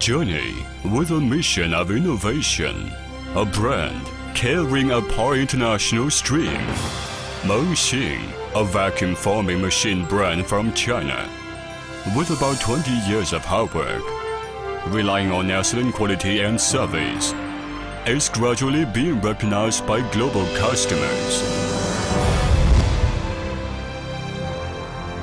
journey with a mission of innovation, a brand carrying a par international stream. Mengxing, a vacuum forming machine brand from China. With about 20 years of hard work, relying on excellent quality and service, is gradually being recognized by global customers.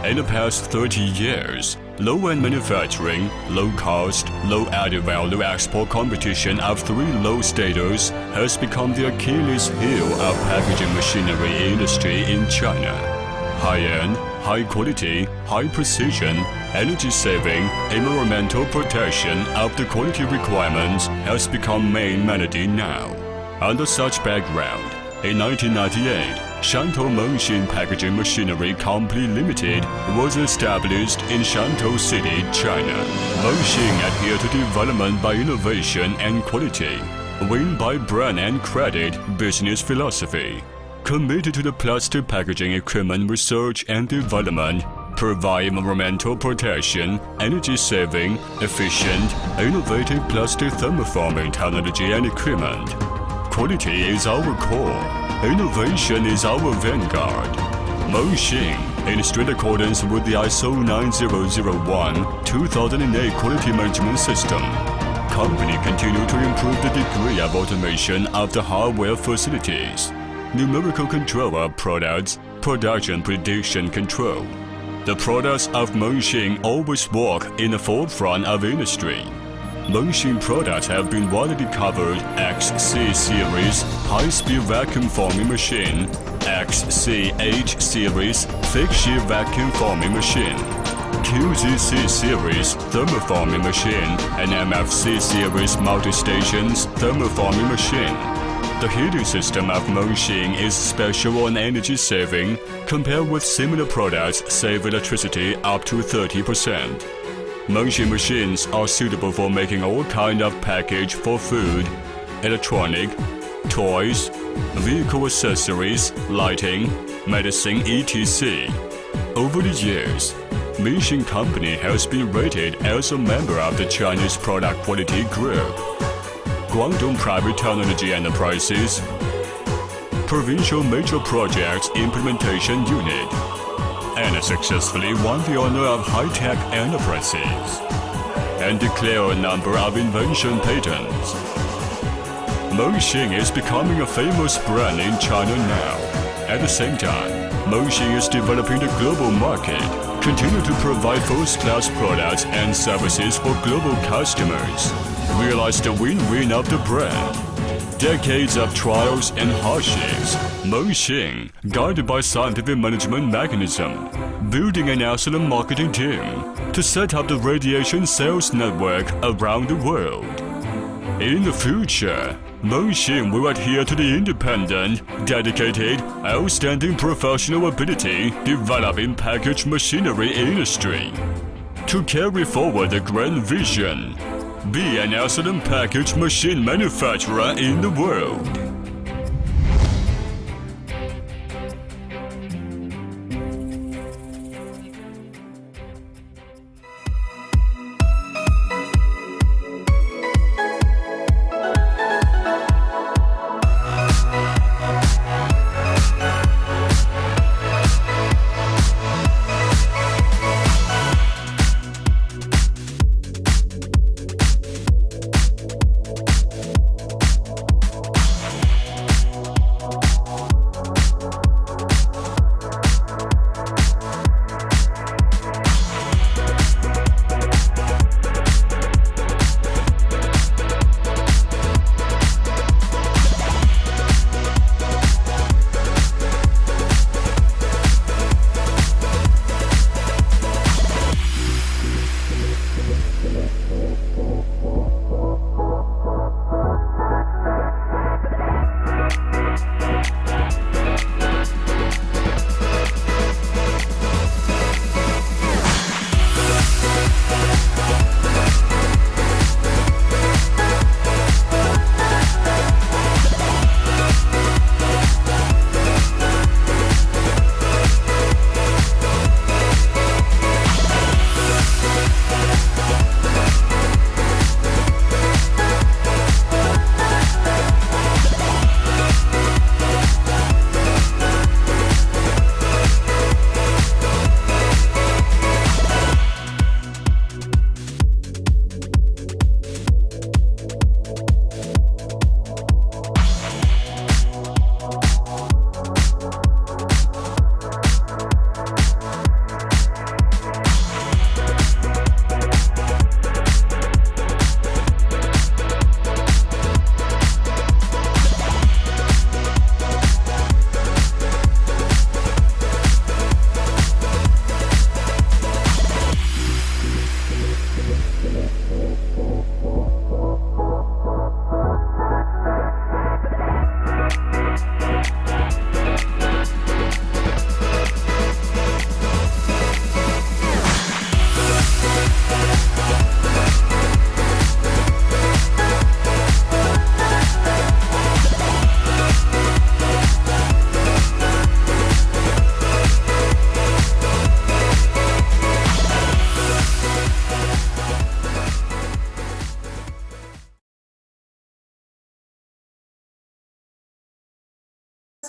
In the past 30 years, low-end manufacturing, low-cost, low-added value export competition of three low status has become the Achilles heel of packaging machinery industry in China. High-end, high-quality, high-precision, energy-saving, environmental protection of the quality requirements has become main melody now. Under such background, in 1998, Shantou Mengxing Packaging Machinery Company Limited was established in Shantou City, China. Mengxing adhere to development by innovation and quality, win by brand and credit business philosophy, committed to the plastic packaging equipment research and development, provide environmental protection, energy saving, efficient, innovative plastic thermoforming technology and equipment. Quality is our core. Innovation is our vanguard. Mengxing, in strict accordance with the ISO 9001-2008 quality management system, company continue to improve the degree of automation of the hardware facilities, numerical control of products, production prediction control. The products of Mengxing always walk in the forefront of industry. Mengxing products have been widely covered XC series high-speed vacuum forming machine, XCH series thick sheet vacuum forming machine, QZC series thermoforming machine, and MFC series multi-stations thermoforming machine. The heating system of Mengxing is special and energy saving compared with similar products save electricity up to 30%. Mengxing machines are suitable for making all kind of package for food, electronic, toys, vehicle accessories, lighting, medicine, etc. Over the years, Mengxing Company has been rated as a member of the Chinese Product Quality Group, Guangdong Private Technology Enterprises, Provincial Major Projects Implementation Unit, and successfully won the honor of high-tech enterprises and declare a number of invention patents. Mengxing is becoming a famous brand in China now. At the same time, Mengxing is developing the global market, continue to provide first-class products and services for global customers, realize the win-win of the brand. Decades of trials and hardships, Mengxing, guided by scientific management mechanism, building an excellent marketing team to set up the radiation sales network around the world. In the future, Mengxing will adhere to the independent, dedicated, outstanding professional ability developing package machinery industry to carry forward the grand vision be an excellent package machine manufacturer in the world.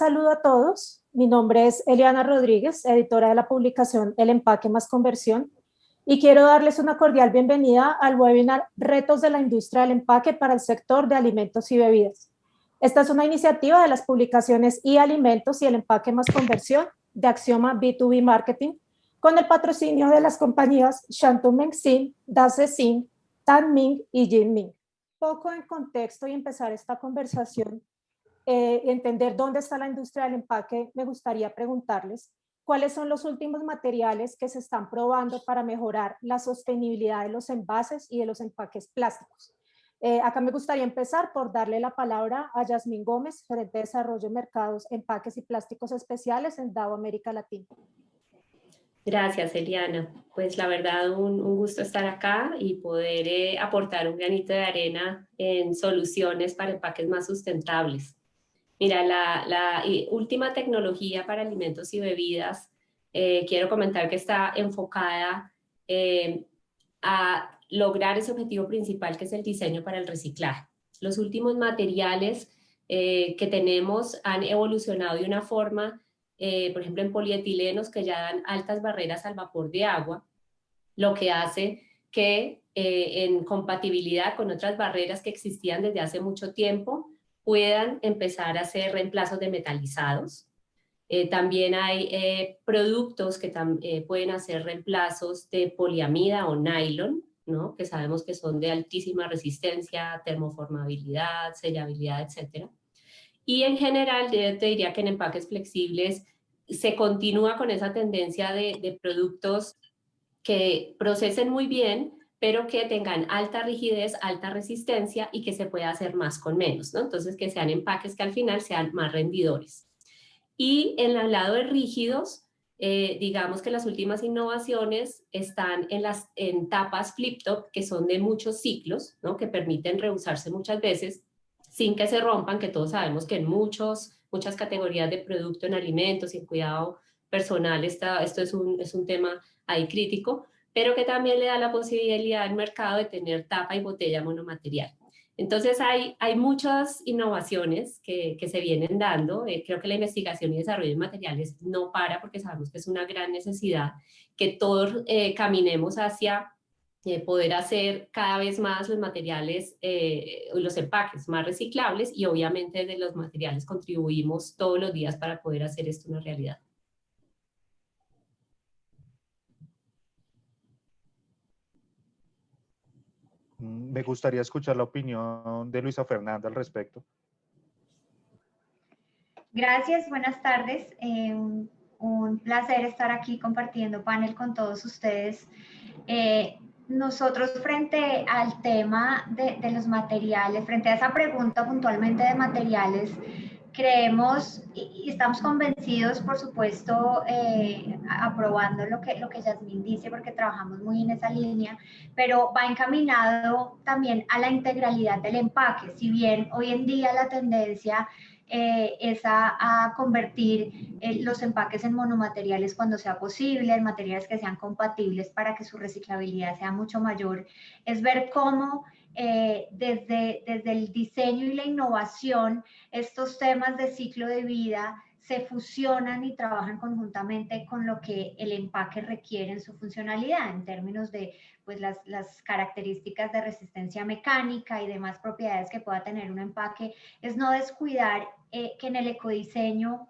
Saludo a todos. Mi nombre es Eliana Rodríguez, editora de la publicación El Empaque más Conversión, y quiero darles una cordial bienvenida al webinar Retos de la Industria del Empaque para el sector de alimentos y bebidas. Esta es una iniciativa de las publicaciones y Alimentos y El Empaque más Conversión de Axioma B2B Marketing, con el patrocinio de las compañías Shantou Mengxin, Dace Sin, Tan Ming y Jin Ming. Poco en contexto y empezar esta conversación, eh, entender dónde está la industria del empaque, me gustaría preguntarles cuáles son los últimos materiales que se están probando para mejorar la sostenibilidad de los envases y de los empaques plásticos. Eh, acá me gustaría empezar por darle la palabra a Yasmín Gómez, gerente de desarrollo de mercados, empaques y plásticos especiales en DAO América Latina. Gracias, Eliana. Pues la verdad, un, gusto estar acá y poder eh, aportar un granito de arena en soluciones para empaques más sustentables. Mira, la, última tecnología para alimentos y bebidas, eh, quiero comentar que está enfocada a lograr ese objetivo principal que es el diseño para el reciclaje. Los últimos materiales eh, que tenemos han evolucionado de una forma, eh, por ejemplo en polietilenos que ya dan altas barreras al vapor de agua, lo que hace que eh, en compatibilidad con otras barreras que existían desde hace mucho tiempo, puedan empezar a hacer reemplazos de metalizados. también hay productos que pueden hacer reemplazos de poliamida o nylon, que sabemos que son de altísima resistencia, termoformabilidad, sellabilidad, etc. Y en general, yo te diría que en empaques flexibles se continúa con esa tendencia de, productos que procesen muy bien, pero que tengan alta rigidez, alta resistencia y que se pueda hacer más con menos, ¿no? Entonces, que sean empaques que al final sean más rendidores. Y en el lado de rígidos, eh, digamos que las últimas innovaciones están en las en tapas flip-top que son de muchos ciclos, ¿no? que permiten reusarse muchas veces sin que se rompan, que todos sabemos que en muchos, muchas categorías de producto, en alimentos y en cuidado personal, está, esto es un, es un tema ahí crítico, pero que también le da la posibilidad al mercado de tener tapa y botella monomaterial. Entonces hay, hay muchas innovaciones que, que se vienen dando. Eh, creo que la investigación y desarrollo de materiales no para porque sabemos que es una gran necesidad que todos eh, caminemos hacia eh, poder hacer cada vez más los materiales, los empaques más reciclables y obviamente de los materiales contribuimos todos los días para poder hacer esto una realidad. Me gustaría escuchar la opinión de Luisa Fernanda al respecto. Gracias, buenas tardes. Eh, un placer estar aquí compartiendo panel con todos ustedes. Eh, nosotros frente al tema de, los materiales, frente a esa pregunta puntualmente de materiales, creemos y estamos convencidos, por supuesto, eh, aprobando lo que, lo que Yasmín dice, porque trabajamos muy en esa línea, pero va encaminado también a la integralidad del empaque. Si bien hoy en día la tendencia eh, es a, convertir eh, los empaques en monomateriales cuando sea posible, en materiales que sean compatibles para que su reciclabilidad sea mucho mayor, es ver cómo eh, desde, desde el diseño y la innovación, estos temas de ciclo de vida se fusionan y trabajan conjuntamente con lo que el empaque requiere en su funcionalidad, en términos de pues, las, las, características de resistencia mecánica y demás propiedades que pueda tener un empaque, es no descuidar eh, que en el ecodiseño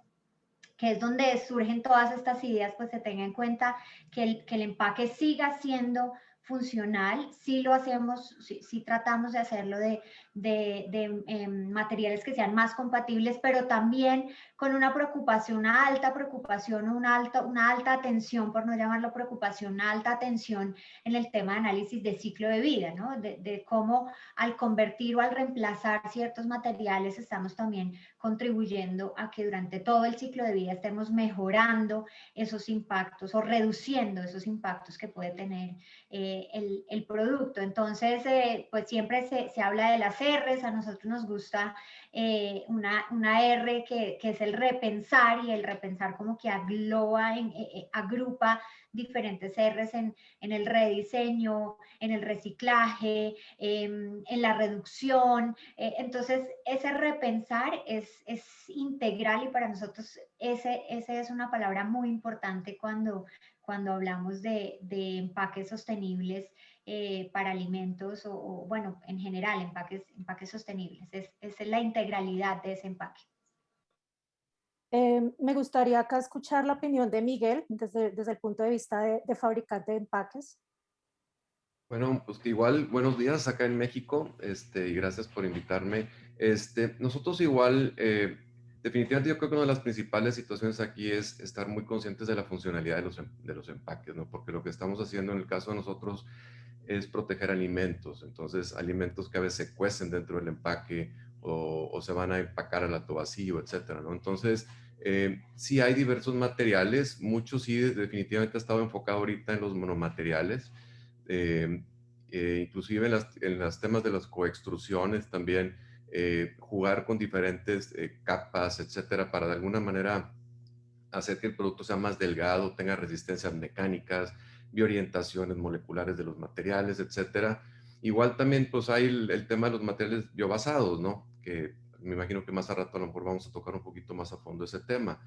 que es donde surgen todas estas ideas, pues se tenga en cuenta que el, que el empaque siga siendo funcional, si lo hacemos, si, tratamos de hacerlo de, de, em, materiales que sean más compatibles, pero también con una preocupación, una alta preocupación, una alta, una alta atención, por no llamarlo preocupación, una alta atención en el tema de análisis de ciclo de vida, ¿no? de, de cómo al convertir o al reemplazar ciertos materiales estamos también contribuyendo a que durante todo el ciclo de vida estemos mejorando esos impactos o reduciendo esos impactos que puede tener eh, eh, el, producto. Entonces, eh, pues siempre se, se, habla de las A nosotros nos gusta eh, una, una, R que, que, es el repensar y el repensar como que agloba, en, agrupa diferentes R's en, en, el rediseño, en el reciclaje, em, en la reducción. entonces, ese repensar es, es, integral y para nosotros ese, ese es una palabra muy importante cuando cuando hablamos de, empaques sostenibles eh, para alimentos o, bueno, en general, empaques, empaques sostenibles. Es, es la integralidad de ese empaque. Eh, me gustaría acá escuchar la opinión de Miguel desde, desde el punto de vista de, fabricante de empaques. Bueno, pues que igual, buenos días acá en México, este, y gracias por invitarme. Este, nosotros igual eh, definitivamente yo creo que una de las principales situaciones aquí es estar muy conscientes de la funcionalidad de los, de los empaques, ¿no? Porque lo que estamos haciendo en el caso de nosotros es proteger alimentos. Entonces, alimentos que a veces se cuecen dentro del empaque o, se van a empacar al acto vacío, etcétera, ¿no? Entonces, eh, sí hay diversos materiales, muchos sí definitivamente ha estado enfocado ahorita en los monomateriales, eh, eh, inclusive en, las, en los temas de las coextrusiones también, eh, jugar con diferentes eh, capas, etcétera, para de alguna manera hacer que el producto sea más delgado, tenga resistencias mecánicas, biorientaciones moleculares de los materiales, etcétera. Igual también pues hay el, tema de los materiales biobasados, ¿no? Que me imagino que más a rato a lo mejor vamos a tocar un poquito más a fondo ese tema.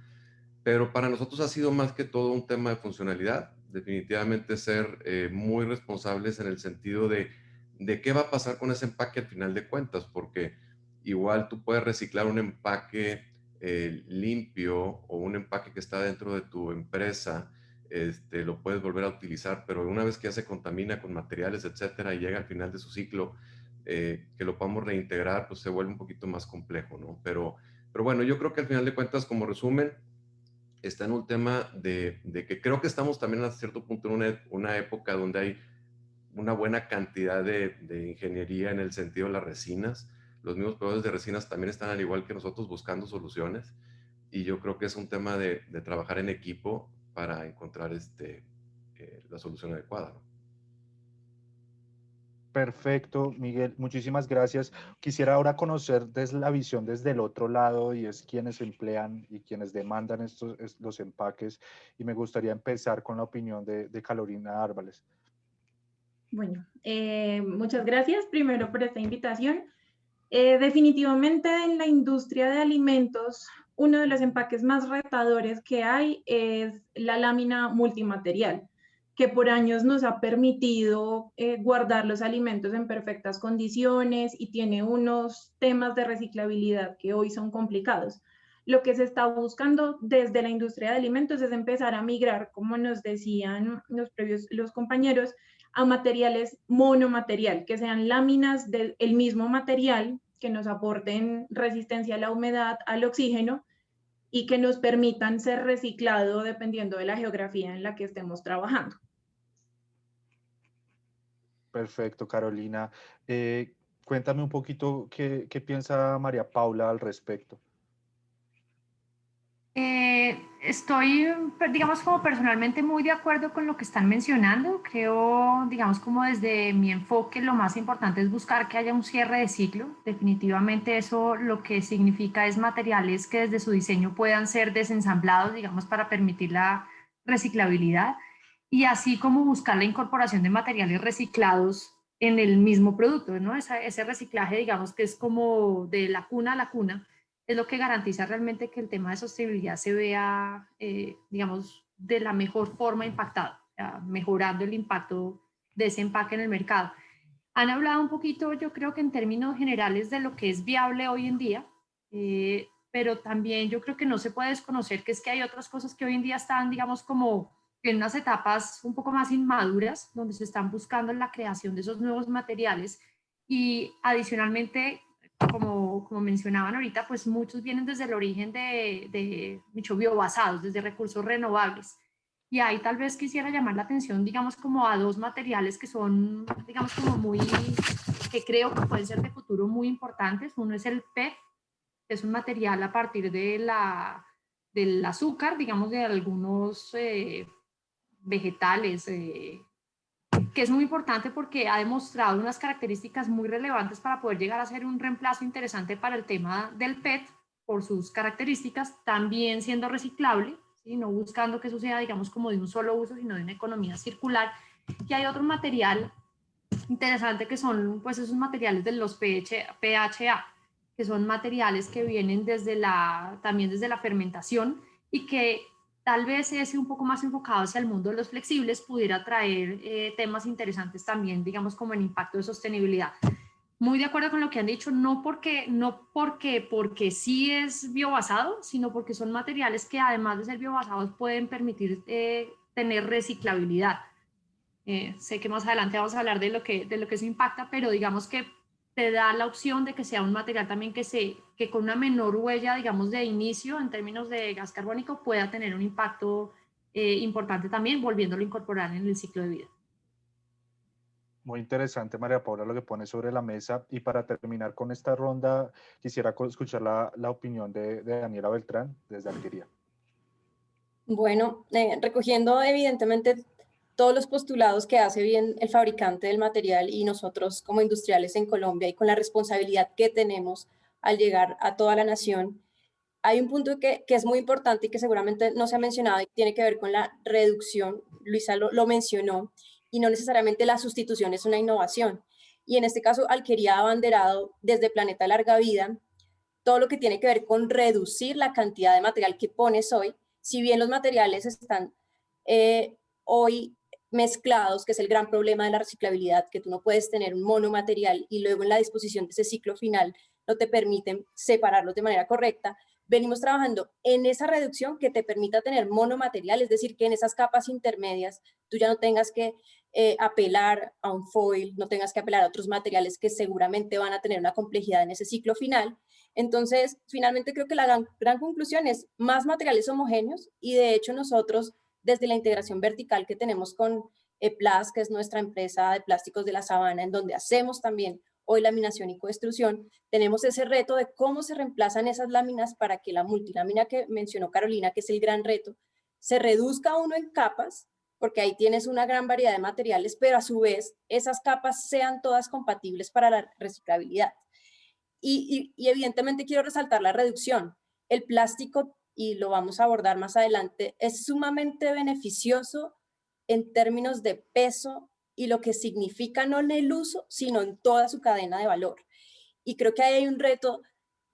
Pero para nosotros ha sido más que todo un tema de funcionalidad, definitivamente ser eh, muy responsables en el sentido de, de qué va a pasar con ese empaque al final de cuentas, porque igual tú puedes reciclar un empaque eh, limpio o un empaque que está dentro de tu empresa, este, lo puedes volver a utilizar, pero una vez que ya se contamina con materiales, etcétera, y llega al final de su ciclo, eh, que lo podamos reintegrar, pues se vuelve un poquito más complejo, ¿no? Pero, pero bueno, yo creo que al final de cuentas, como resumen, está en un tema de, que creo que estamos también a cierto punto en una, una época donde hay una buena cantidad de, de, ingeniería en el sentido de las resinas los mismos proveedores de resinas también están al igual que nosotros buscando soluciones y yo creo que es un tema de, trabajar en equipo para encontrar este, eh, la solución adecuada. Perfecto, Miguel, muchísimas gracias. Quisiera ahora conocer desde la visión desde el otro lado y es quienes emplean y quienes demandan estos los empaques y me gustaría empezar con la opinión de, de Carolina Árvales. Bueno, eh, muchas gracias primero por esta invitación. Eh, definitivamente en la industria de alimentos, uno de los empaques más retadores que hay es la lámina multimaterial, que por años nos ha permitido eh, guardar los alimentos en perfectas condiciones y tiene unos temas de reciclabilidad que hoy son complicados. Lo que se está buscando desde la industria de alimentos es empezar a migrar, como nos decían los previos los compañeros, a materiales monomaterial, que sean láminas del mismo material que nos aporten resistencia a la humedad, al oxígeno y que nos permitan ser reciclado dependiendo de la geografía en la que estemos trabajando. Perfecto, Carolina. Eh, cuéntame un poquito qué, qué piensa María Paula al respecto. Eh, estoy, digamos, como personalmente muy de acuerdo con lo que están mencionando. Creo, digamos, como desde mi enfoque, lo más importante es buscar que haya un cierre de ciclo. Definitivamente eso lo que significa es materiales que desde su diseño puedan ser desensamblados, digamos, para permitir la reciclabilidad. Y así como buscar la incorporación de materiales reciclados en el mismo producto, ¿no? ese reciclaje, digamos, que es como de la cuna a la cuna es lo que garantiza realmente que el tema de sostenibilidad se vea, eh, digamos, de la mejor forma impactado, mejorando el impacto de ese empaque en el mercado. Han hablado un poquito, yo creo que en términos generales, de lo que es viable hoy en día, eh, pero también yo creo que no se puede desconocer que es que hay otras cosas que hoy en día están, digamos, como en unas etapas un poco más inmaduras, donde se están buscando la creación de esos nuevos materiales y adicionalmente como, como mencionaban ahorita, pues muchos vienen desde el origen de, de dicho, biobasados, desde recursos renovables. Y ahí tal vez quisiera llamar la atención, digamos, como a dos materiales que son, digamos, como muy, que creo que pueden ser de futuro muy importantes. Uno es el PET, que es un material a partir de la, del azúcar, digamos, de algunos eh, vegetales, eh, que es muy importante porque ha demostrado unas características muy relevantes para poder llegar a ser un reemplazo interesante para el tema del PET por sus características, también siendo reciclable, ¿sí? no buscando que sea, digamos, como de un solo uso, sino de una economía circular. Y hay otro material interesante que son pues esos materiales de los PHA, que son materiales que vienen desde la, también desde la fermentación y que tal vez ese un poco más enfocado hacia el mundo de los flexibles pudiera traer eh, temas interesantes también, digamos, como el impacto de sostenibilidad. Muy de acuerdo con lo que han dicho, no porque, no porque, porque sí es biobasado, sino porque son materiales que además de ser biobasados pueden permitir eh, tener reciclabilidad. Eh, sé que más adelante vamos a hablar de lo que, de lo que eso impacta, pero digamos que te da la opción de que sea un material también que, se, que con una menor huella, digamos, de inicio en términos de gas carbónico pueda tener un impacto eh, importante también, volviéndolo a incorporar en el ciclo de vida. Muy interesante, María Paula, lo que pone sobre la mesa. Y para terminar con esta ronda, quisiera escuchar la, la opinión de, de, Daniela Beltrán desde Alquería. Bueno, eh, recogiendo evidentemente todos los postulados que hace bien el fabricante del material y nosotros como industriales en Colombia y con la responsabilidad que tenemos al llegar a toda la nación, hay un punto que, que es muy importante y que seguramente no se ha mencionado y tiene que ver con la reducción, Luisa lo, lo mencionó, y no necesariamente la sustitución es una innovación. Y en este caso, Alquería abanderado desde Planeta Larga Vida, todo lo que tiene que ver con reducir la cantidad de material que pones hoy, si bien los materiales están eh, hoy mezclados, que es el gran problema de la reciclabilidad, que tú no puedes tener un monomaterial y luego en la disposición de ese ciclo final no te permiten separarlos de manera correcta, venimos trabajando en esa reducción que te permita tener monomaterial, es decir, que en esas capas intermedias tú ya no tengas que eh, apelar a un foil, no tengas que apelar a otros materiales que seguramente van a tener una complejidad en ese ciclo final. Entonces, finalmente creo que la gran, gran conclusión es más materiales homogéneos y de hecho nosotros desde la integración vertical que tenemos con EPLAS, que es nuestra empresa de plásticos de la sabana, en donde hacemos también hoy laminación y codestrucción, tenemos ese reto de cómo se reemplazan esas láminas para que la multilámina que mencionó Carolina, que es el gran reto, se reduzca uno en capas, porque ahí tienes una gran variedad de materiales, pero a su vez esas capas sean todas compatibles para la reciclabilidad. Y evidentemente quiero resaltar la reducción. El plástico y lo vamos a abordar más adelante, es sumamente beneficioso en términos de peso y lo que significa no en el uso, sino en toda su cadena de valor. Y creo que ahí hay un reto,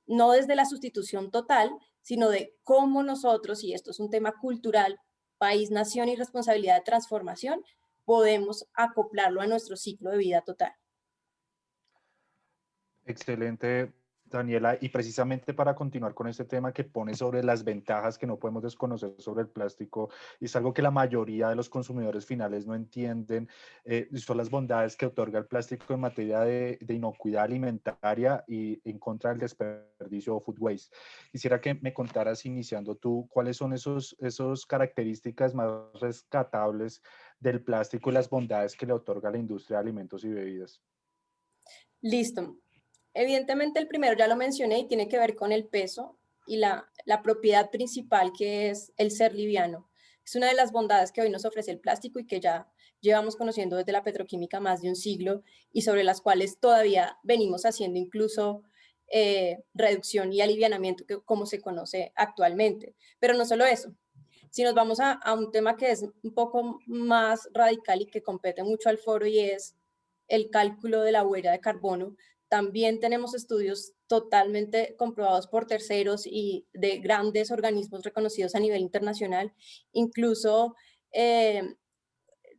no desde la sustitución total, sino de cómo nosotros, y esto es un tema cultural, país, nación y responsabilidad de transformación, podemos acoplarlo a nuestro ciclo de vida total. Excelente Daniela, y precisamente para continuar con este tema que pone sobre las ventajas que no podemos desconocer sobre el plástico, y es algo que la mayoría de los consumidores finales no entienden, eh, son las bondades que otorga el plástico en materia de, de, inocuidad alimentaria y en contra del desperdicio o food waste. Quisiera que me contaras, iniciando tú, cuáles son esos, esos características más rescatables del plástico y las bondades que le otorga la industria de alimentos y bebidas. Listo. Evidentemente el primero ya lo mencioné y tiene que ver con el peso y la, propiedad principal que es el ser liviano. Es una de las bondades que hoy nos ofrece el plástico y que ya llevamos conociendo desde la petroquímica más de un siglo y sobre las cuales todavía venimos haciendo incluso eh, reducción y alivianamiento que, como se conoce actualmente. Pero no solo eso, si nos vamos a, un tema que es un poco más radical y que compete mucho al foro y es el cálculo de la huella de carbono, también tenemos estudios totalmente comprobados por terceros y de grandes organismos reconocidos a nivel internacional, incluso eh,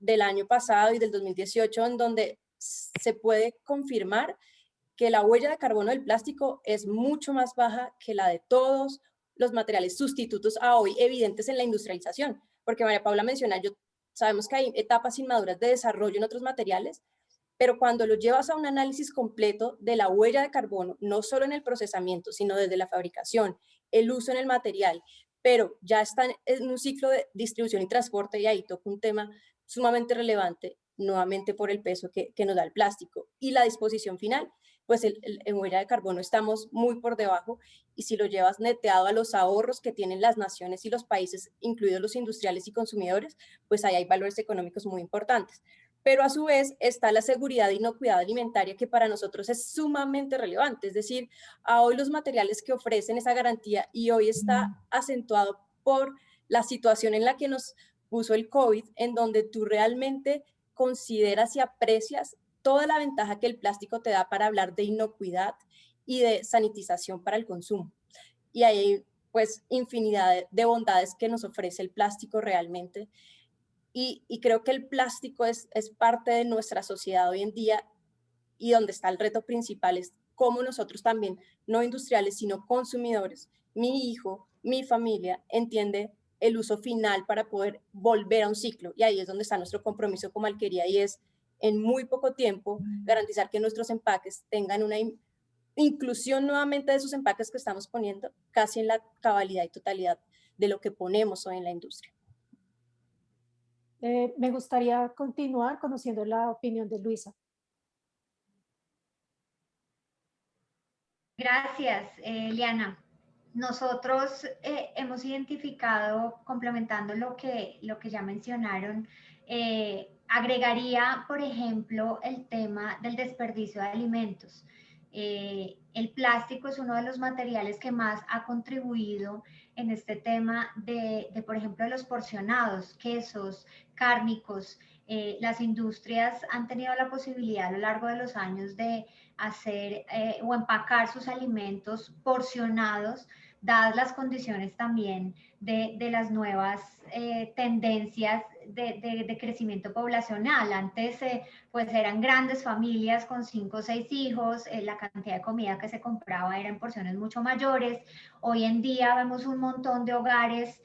del año pasado y del 2018, en donde se puede confirmar que la huella de carbono del plástico es mucho más baja que la de todos los materiales sustitutos a hoy evidentes en la industrialización. Porque María Paula menciona, yo, sabemos que hay etapas inmaduras de desarrollo en otros materiales, pero cuando lo llevas a un análisis completo de la huella de carbono, no solo en el procesamiento, sino desde la fabricación, el uso en el material, pero ya están en un ciclo de distribución y transporte y ahí toca un tema sumamente relevante, nuevamente por el peso que, que nos da el plástico. Y la disposición final, pues en huella de carbono estamos muy por debajo y si lo llevas neteado a los ahorros que tienen las naciones y los países, incluidos los industriales y consumidores, pues ahí hay valores económicos muy importantes pero a su vez está la seguridad y inocuidad alimentaria que para nosotros es sumamente relevante, es decir, a hoy los materiales que ofrecen esa garantía y hoy está acentuado por la situación en la que nos puso el COVID, en donde tú realmente consideras y aprecias toda la ventaja que el plástico te da para hablar de inocuidad y de sanitización para el consumo. Y hay pues infinidad de bondades que nos ofrece el plástico realmente. Y, creo que el plástico es, es parte de nuestra sociedad hoy en día y donde está el reto principal es cómo nosotros también, no industriales, sino consumidores, mi hijo, mi familia, entiende el uso final para poder volver a un ciclo. Y ahí es donde está nuestro compromiso como alquería y es en muy poco tiempo garantizar que nuestros empaques tengan una inclusión nuevamente de esos empaques que estamos poniendo casi en la cabalidad y totalidad de lo que ponemos hoy en la industria. Eh, me gustaría continuar conociendo la opinión de Luisa. Gracias, eh, Liana. Nosotros eh, hemos identificado, complementando lo que, lo que ya mencionaron, eh, agregaría, por ejemplo, el tema del desperdicio de alimentos. Eh, el plástico es uno de los materiales que más ha contribuido en este tema de, por ejemplo, los porcionados, quesos, cárnicos. las industrias han tenido la posibilidad a lo largo de los años de hacer o empacar sus alimentos porcionados dadas las condiciones también de, las nuevas eh, tendencias de, crecimiento poblacional. Antes, eh, pues eran grandes familias con cinco o seis hijos, eh, la cantidad de comida que se compraba era en porciones mucho mayores. Hoy en día vemos un montón de hogares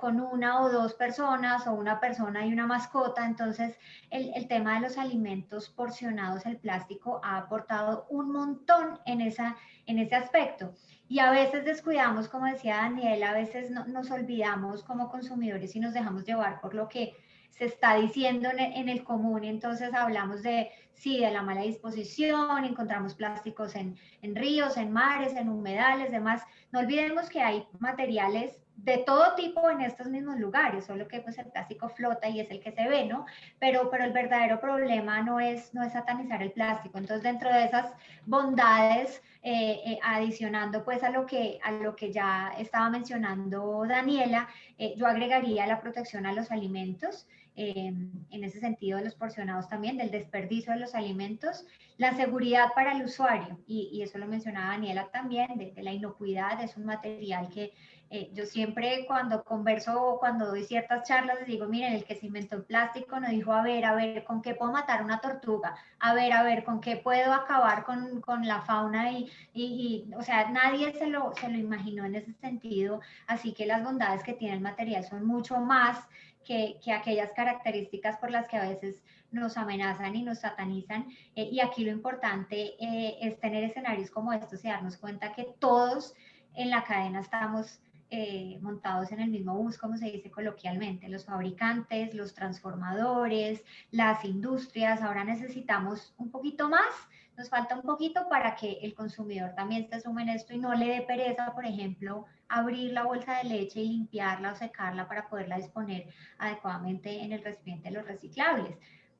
con una o dos personas o una persona y una mascota. Entonces, el, el, tema de los alimentos porcionados, el plástico, ha aportado un montón en, esa, en ese aspecto. Y a veces descuidamos, como decía Daniel, a veces nos olvidamos como consumidores y nos dejamos llevar por lo que se está diciendo en el, común. Entonces hablamos de, sí, de la mala disposición, encontramos plásticos en, en ríos, en mares, en humedales, demás. No olvidemos que hay materiales de todo tipo en estos mismos lugares, solo que pues el plástico flota y es el que se ve, ¿no? Pero, pero el verdadero problema no es, no es satanizar el plástico. Entonces, dentro de esas bondades, eh, eh, adicionando pues a lo, que, a lo que ya estaba mencionando Daniela, eh, yo agregaría la protección a los alimentos, en ese sentido de los porcionados también, del desperdicio de los alimentos, la seguridad para el usuario, y, eso lo mencionaba Daniela también, de, de la inocuidad, es un material que eh, yo siempre cuando converso o cuando doy ciertas charlas les digo, miren, el que se inventó el plástico nos dijo, a ver, a ver, ¿con qué puedo matar una tortuga? A ver, a ver, ¿con qué puedo acabar con, con la fauna? Y, y, o sea, nadie se lo, se lo imaginó en ese sentido, así que las bondades que tiene el material son mucho más que, que aquellas características por las que a veces nos amenazan y nos satanizan. Eh, y aquí lo importante eh, es tener escenarios como estos y darnos cuenta que todos en la cadena estamos eh, montados en el mismo bus, como se dice coloquialmente, los fabricantes, los transformadores, las industrias, ahora necesitamos un poquito más, nos falta un poquito para que el consumidor también se sume en esto y no le dé pereza, por ejemplo, abrir la bolsa de leche y limpiarla o secarla para poderla disponer adecuadamente en el recipiente de los reciclables.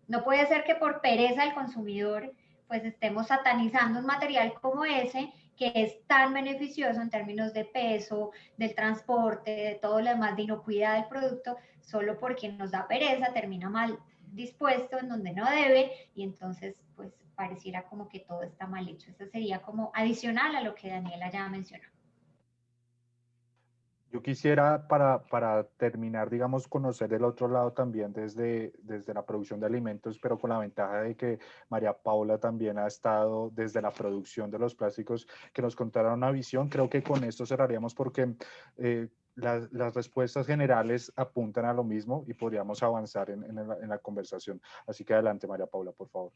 No puede ser que por pereza del consumidor pues estemos satanizando un material como ese que es tan beneficioso en términos de peso, del transporte, de todo lo demás, de inocuidad del producto, solo porque nos da pereza, termina mal dispuesto en donde no debe y entonces pues pareciera como que todo está mal hecho. Eso sería como adicional a lo que Daniela ya mencionó. Yo quisiera, para, para, terminar, digamos, conocer el otro lado también desde, desde la producción de alimentos, pero con la ventaja de que María Paula también ha estado desde la producción de los plásticos, que nos contara una visión. Creo que con esto cerraríamos porque eh, las, las, respuestas generales apuntan a lo mismo y podríamos avanzar en, en, en la conversación. Así que adelante, María Paula, por favor.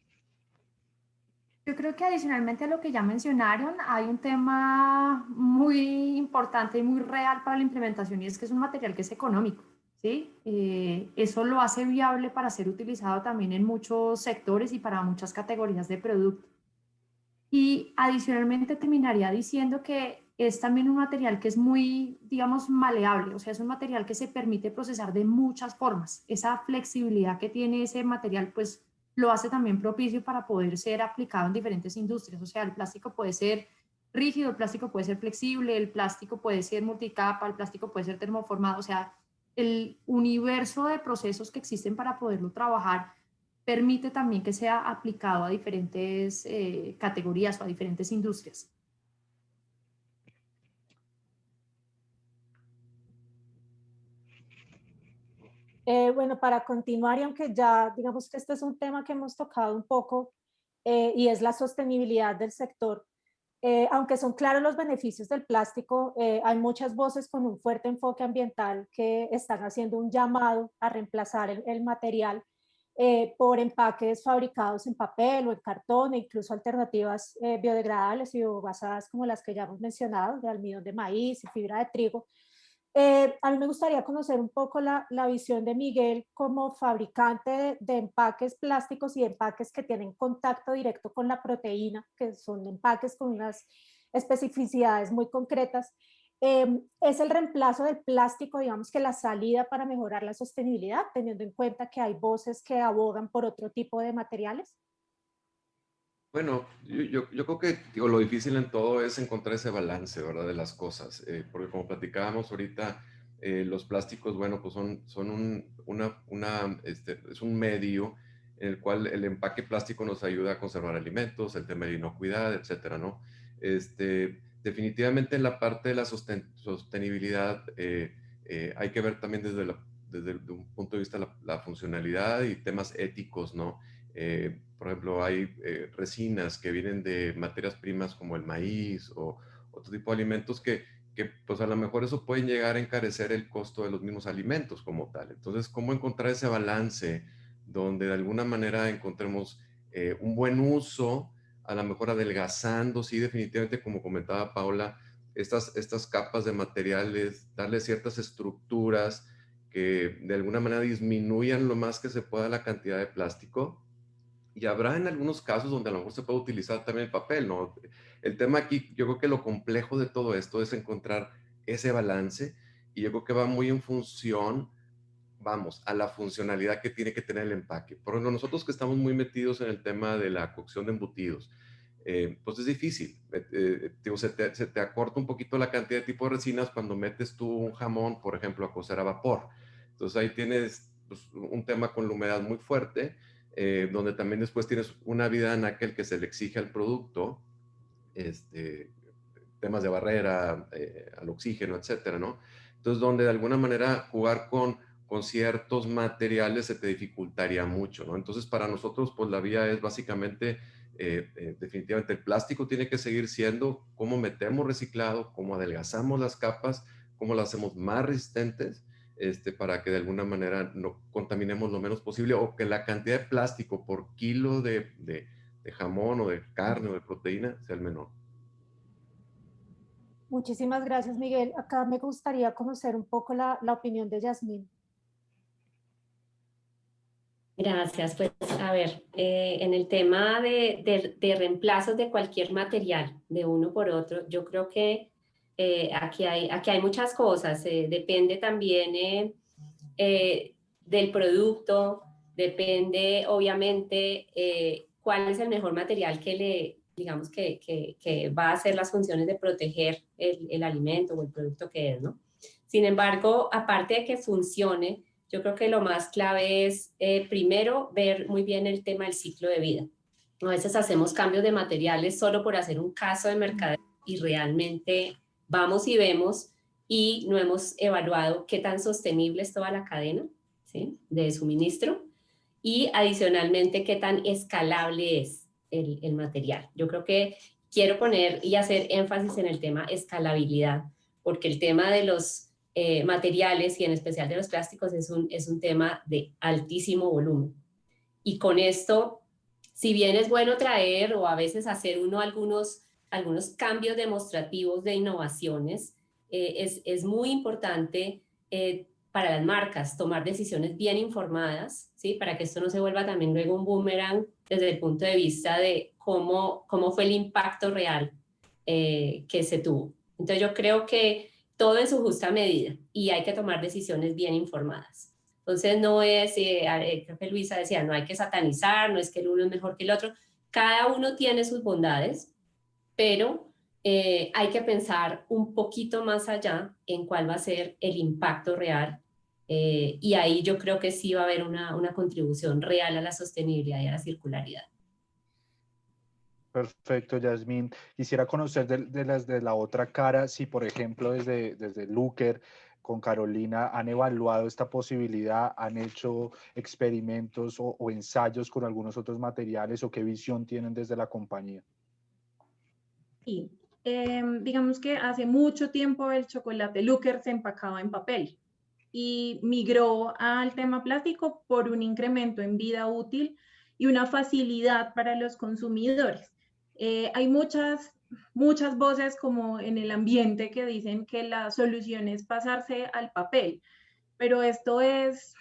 Yo creo que adicionalmente a lo que ya mencionaron, hay un tema muy importante y muy real para la implementación y es que es un material que es económico. ¿sí? Eh, eso lo hace viable para ser utilizado también en muchos sectores y para muchas categorías de producto. Y adicionalmente terminaría diciendo que es también un material que es muy, digamos, maleable, o sea, es un material que se permite procesar de muchas formas. Esa flexibilidad que tiene ese material, pues lo hace también propicio para poder ser aplicado en diferentes industrias. O sea, el plástico puede ser rígido, el plástico puede ser flexible, el plástico puede ser multicapa, el plástico puede ser termoformado. O sea, el universo de procesos que existen para poderlo trabajar permite también que sea aplicado a diferentes eh, categorías o a diferentes industrias. Eh, bueno, para continuar, y aunque ya digamos que este es un tema que hemos tocado un poco, eh, y es la sostenibilidad del sector, eh, aunque son claros los beneficios del plástico, hay muchas voces con un fuerte enfoque ambiental que están haciendo un llamado a reemplazar el, material por empaques fabricados en papel o en cartón e incluso alternativas biodegradables y basadas como las que ya hemos mencionado, de almidón de maíz y fibra de trigo, eh, a mí me gustaría conocer un poco la, visión de Miguel como fabricante de, empaques plásticos y empaques que tienen contacto directo con la proteína, que son empaques con unas especificidades muy concretas. Em, ¿Es el reemplazo del plástico, digamos que la salida para mejorar la sostenibilidad, teniendo en cuenta que hay voces que abogan por otro tipo de materiales? Bueno, yo, yo, creo que digo, lo difícil en todo es encontrar ese balance, ¿verdad? De las cosas, eh, porque como platicábamos ahorita, eh, los plásticos, bueno, pues son, son un, una, una, este, es un medio en el cual el empaque plástico nos ayuda a conservar alimentos, el tema de inocuidad, etcétera, ¿no? Este, definitivamente en la parte de la sostenibilidad eh, hay que ver también desde, desde un punto de vista la, la funcionalidad y temas éticos, ¿no? Por ejemplo, hay eh, resinas que vienen de materias primas como el maíz o otro tipo de alimentos que, que, pues a lo mejor eso puede llegar a encarecer el costo de los mismos alimentos como tal. Entonces, ¿cómo encontrar ese balance donde de alguna manera encontremos eh, un buen uso, a lo mejor adelgazando, sí, definitivamente, como comentaba Paula, estas, estas capas de materiales, darle ciertas estructuras que de alguna manera disminuyan lo más que se pueda la cantidad de plástico y habrá en algunos casos donde a lo mejor se puede utilizar también el papel, ¿no? El tema aquí, yo creo que lo complejo de todo esto es encontrar ese balance y yo creo que va muy en función, vamos, a la funcionalidad que tiene que tener el empaque. Por ejemplo, nosotros que estamos muy metidos en el tema de la cocción de embutidos, eh, pues es difícil. Eh, eh, se, te, acorta un poquito la cantidad de tipo de resinas cuando metes tú un jamón, por ejemplo, a cocer a vapor. Entonces ahí tienes pues, un tema con la humedad muy fuerte eh, donde también después tienes una vida en aquel que se le exige al producto, este, temas de barrera, eh, al oxígeno, etcétera, ¿no? Entonces, donde de alguna manera jugar con, con ciertos materiales se te dificultaría mucho, ¿no? Entonces, para nosotros, pues la vía es básicamente, eh, definitivamente, el plástico tiene que seguir siendo cómo metemos reciclado, cómo adelgazamos las capas, cómo las hacemos más resistentes este, para que de alguna manera no contaminemos lo menos posible o que la cantidad de plástico por kilo de, de, jamón o de carne o de proteína sea el menor. Muchísimas gracias, Miguel. Acá me gustaría conocer un poco la, la opinión de Yasmín. Gracias. Pues a ver, eh, en el tema de, de, de, reemplazos de cualquier material de uno por otro, yo creo que eh, aquí, hay, aquí hay muchas cosas, eh, depende también eh, del producto, depende obviamente cuál es el mejor material que le, digamos, que, que, que va a hacer las funciones de proteger el, el, alimento o el producto que es, ¿no? Sin embargo, aparte de que funcione, yo creo que lo más clave es, primero, ver muy bien el tema del ciclo de vida. A veces hacemos cambios de materiales solo por hacer un caso de mercado y realmente vamos y vemos y no hemos evaluado qué tan sostenible es toda la cadena de suministro y adicionalmente qué tan escalable es el, material. Yo creo que quiero poner y hacer énfasis en el tema escalabilidad, porque el tema de los eh, materiales y en especial de los plásticos es un, es un tema de altísimo volumen. Y con esto, si bien es bueno traer o a veces hacer uno algunos algunos cambios demostrativos de innovaciones, eh, es, es, muy importante eh, para las marcas tomar decisiones bien informadas, ¿sí? para que esto no se vuelva también luego un boomerang desde el punto de vista de cómo, cómo fue el impacto real eh, que se tuvo. Entonces yo creo que todo en su justa medida y hay que tomar decisiones bien informadas. Entonces no es, eh, eh, creo que Luisa decía, no hay que satanizar, no es que el uno es mejor que el otro, cada uno tiene sus bondades, pero eh, hay que pensar un poquito más allá en cuál va a ser el impacto real y ahí yo creo que sí va a haber una, una contribución real a la sostenibilidad y a la circularidad. Perfecto, Yasmín. Quisiera conocer de, las de la otra cara, si por ejemplo desde, desde Looker con Carolina han evaluado esta posibilidad, han hecho experimentos o, ensayos con algunos otros materiales o qué visión tienen desde la compañía. Sí, em, digamos que hace mucho tiempo el chocolate Looker se empacaba en papel y migró al tema plástico por un incremento en vida útil y una facilidad para los consumidores. Eh, hay muchas muchas voces como en el ambiente que dicen que la solución es pasarse al papel, pero esto es,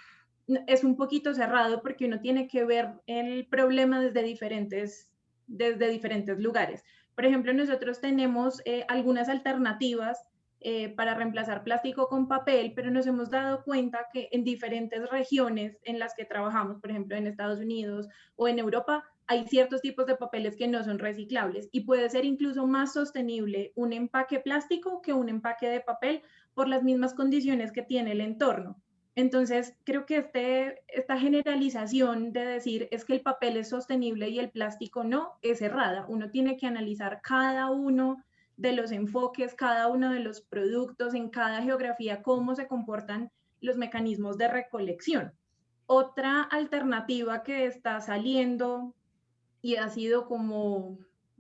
es un poquito cerrado porque uno tiene que ver el problema desde diferentes, desde diferentes lugares. Por ejemplo, nosotros tenemos eh, algunas alternativas eh, para reemplazar plástico con papel, pero nos hemos dado cuenta que en diferentes regiones en las que trabajamos, por ejemplo en Estados Unidos o en Europa, hay ciertos tipos de papeles que no son reciclables y puede ser incluso más sostenible un empaque plástico que un empaque de papel por las mismas condiciones que tiene el entorno. Entonces, creo que este, esta generalización de decir es que el papel es sostenible y el plástico no, es errada. Uno tiene que analizar cada uno de los enfoques, cada uno de los productos, en cada geografía, cómo se comportan los mecanismos de recolección. Otra alternativa que está saliendo y ha sido como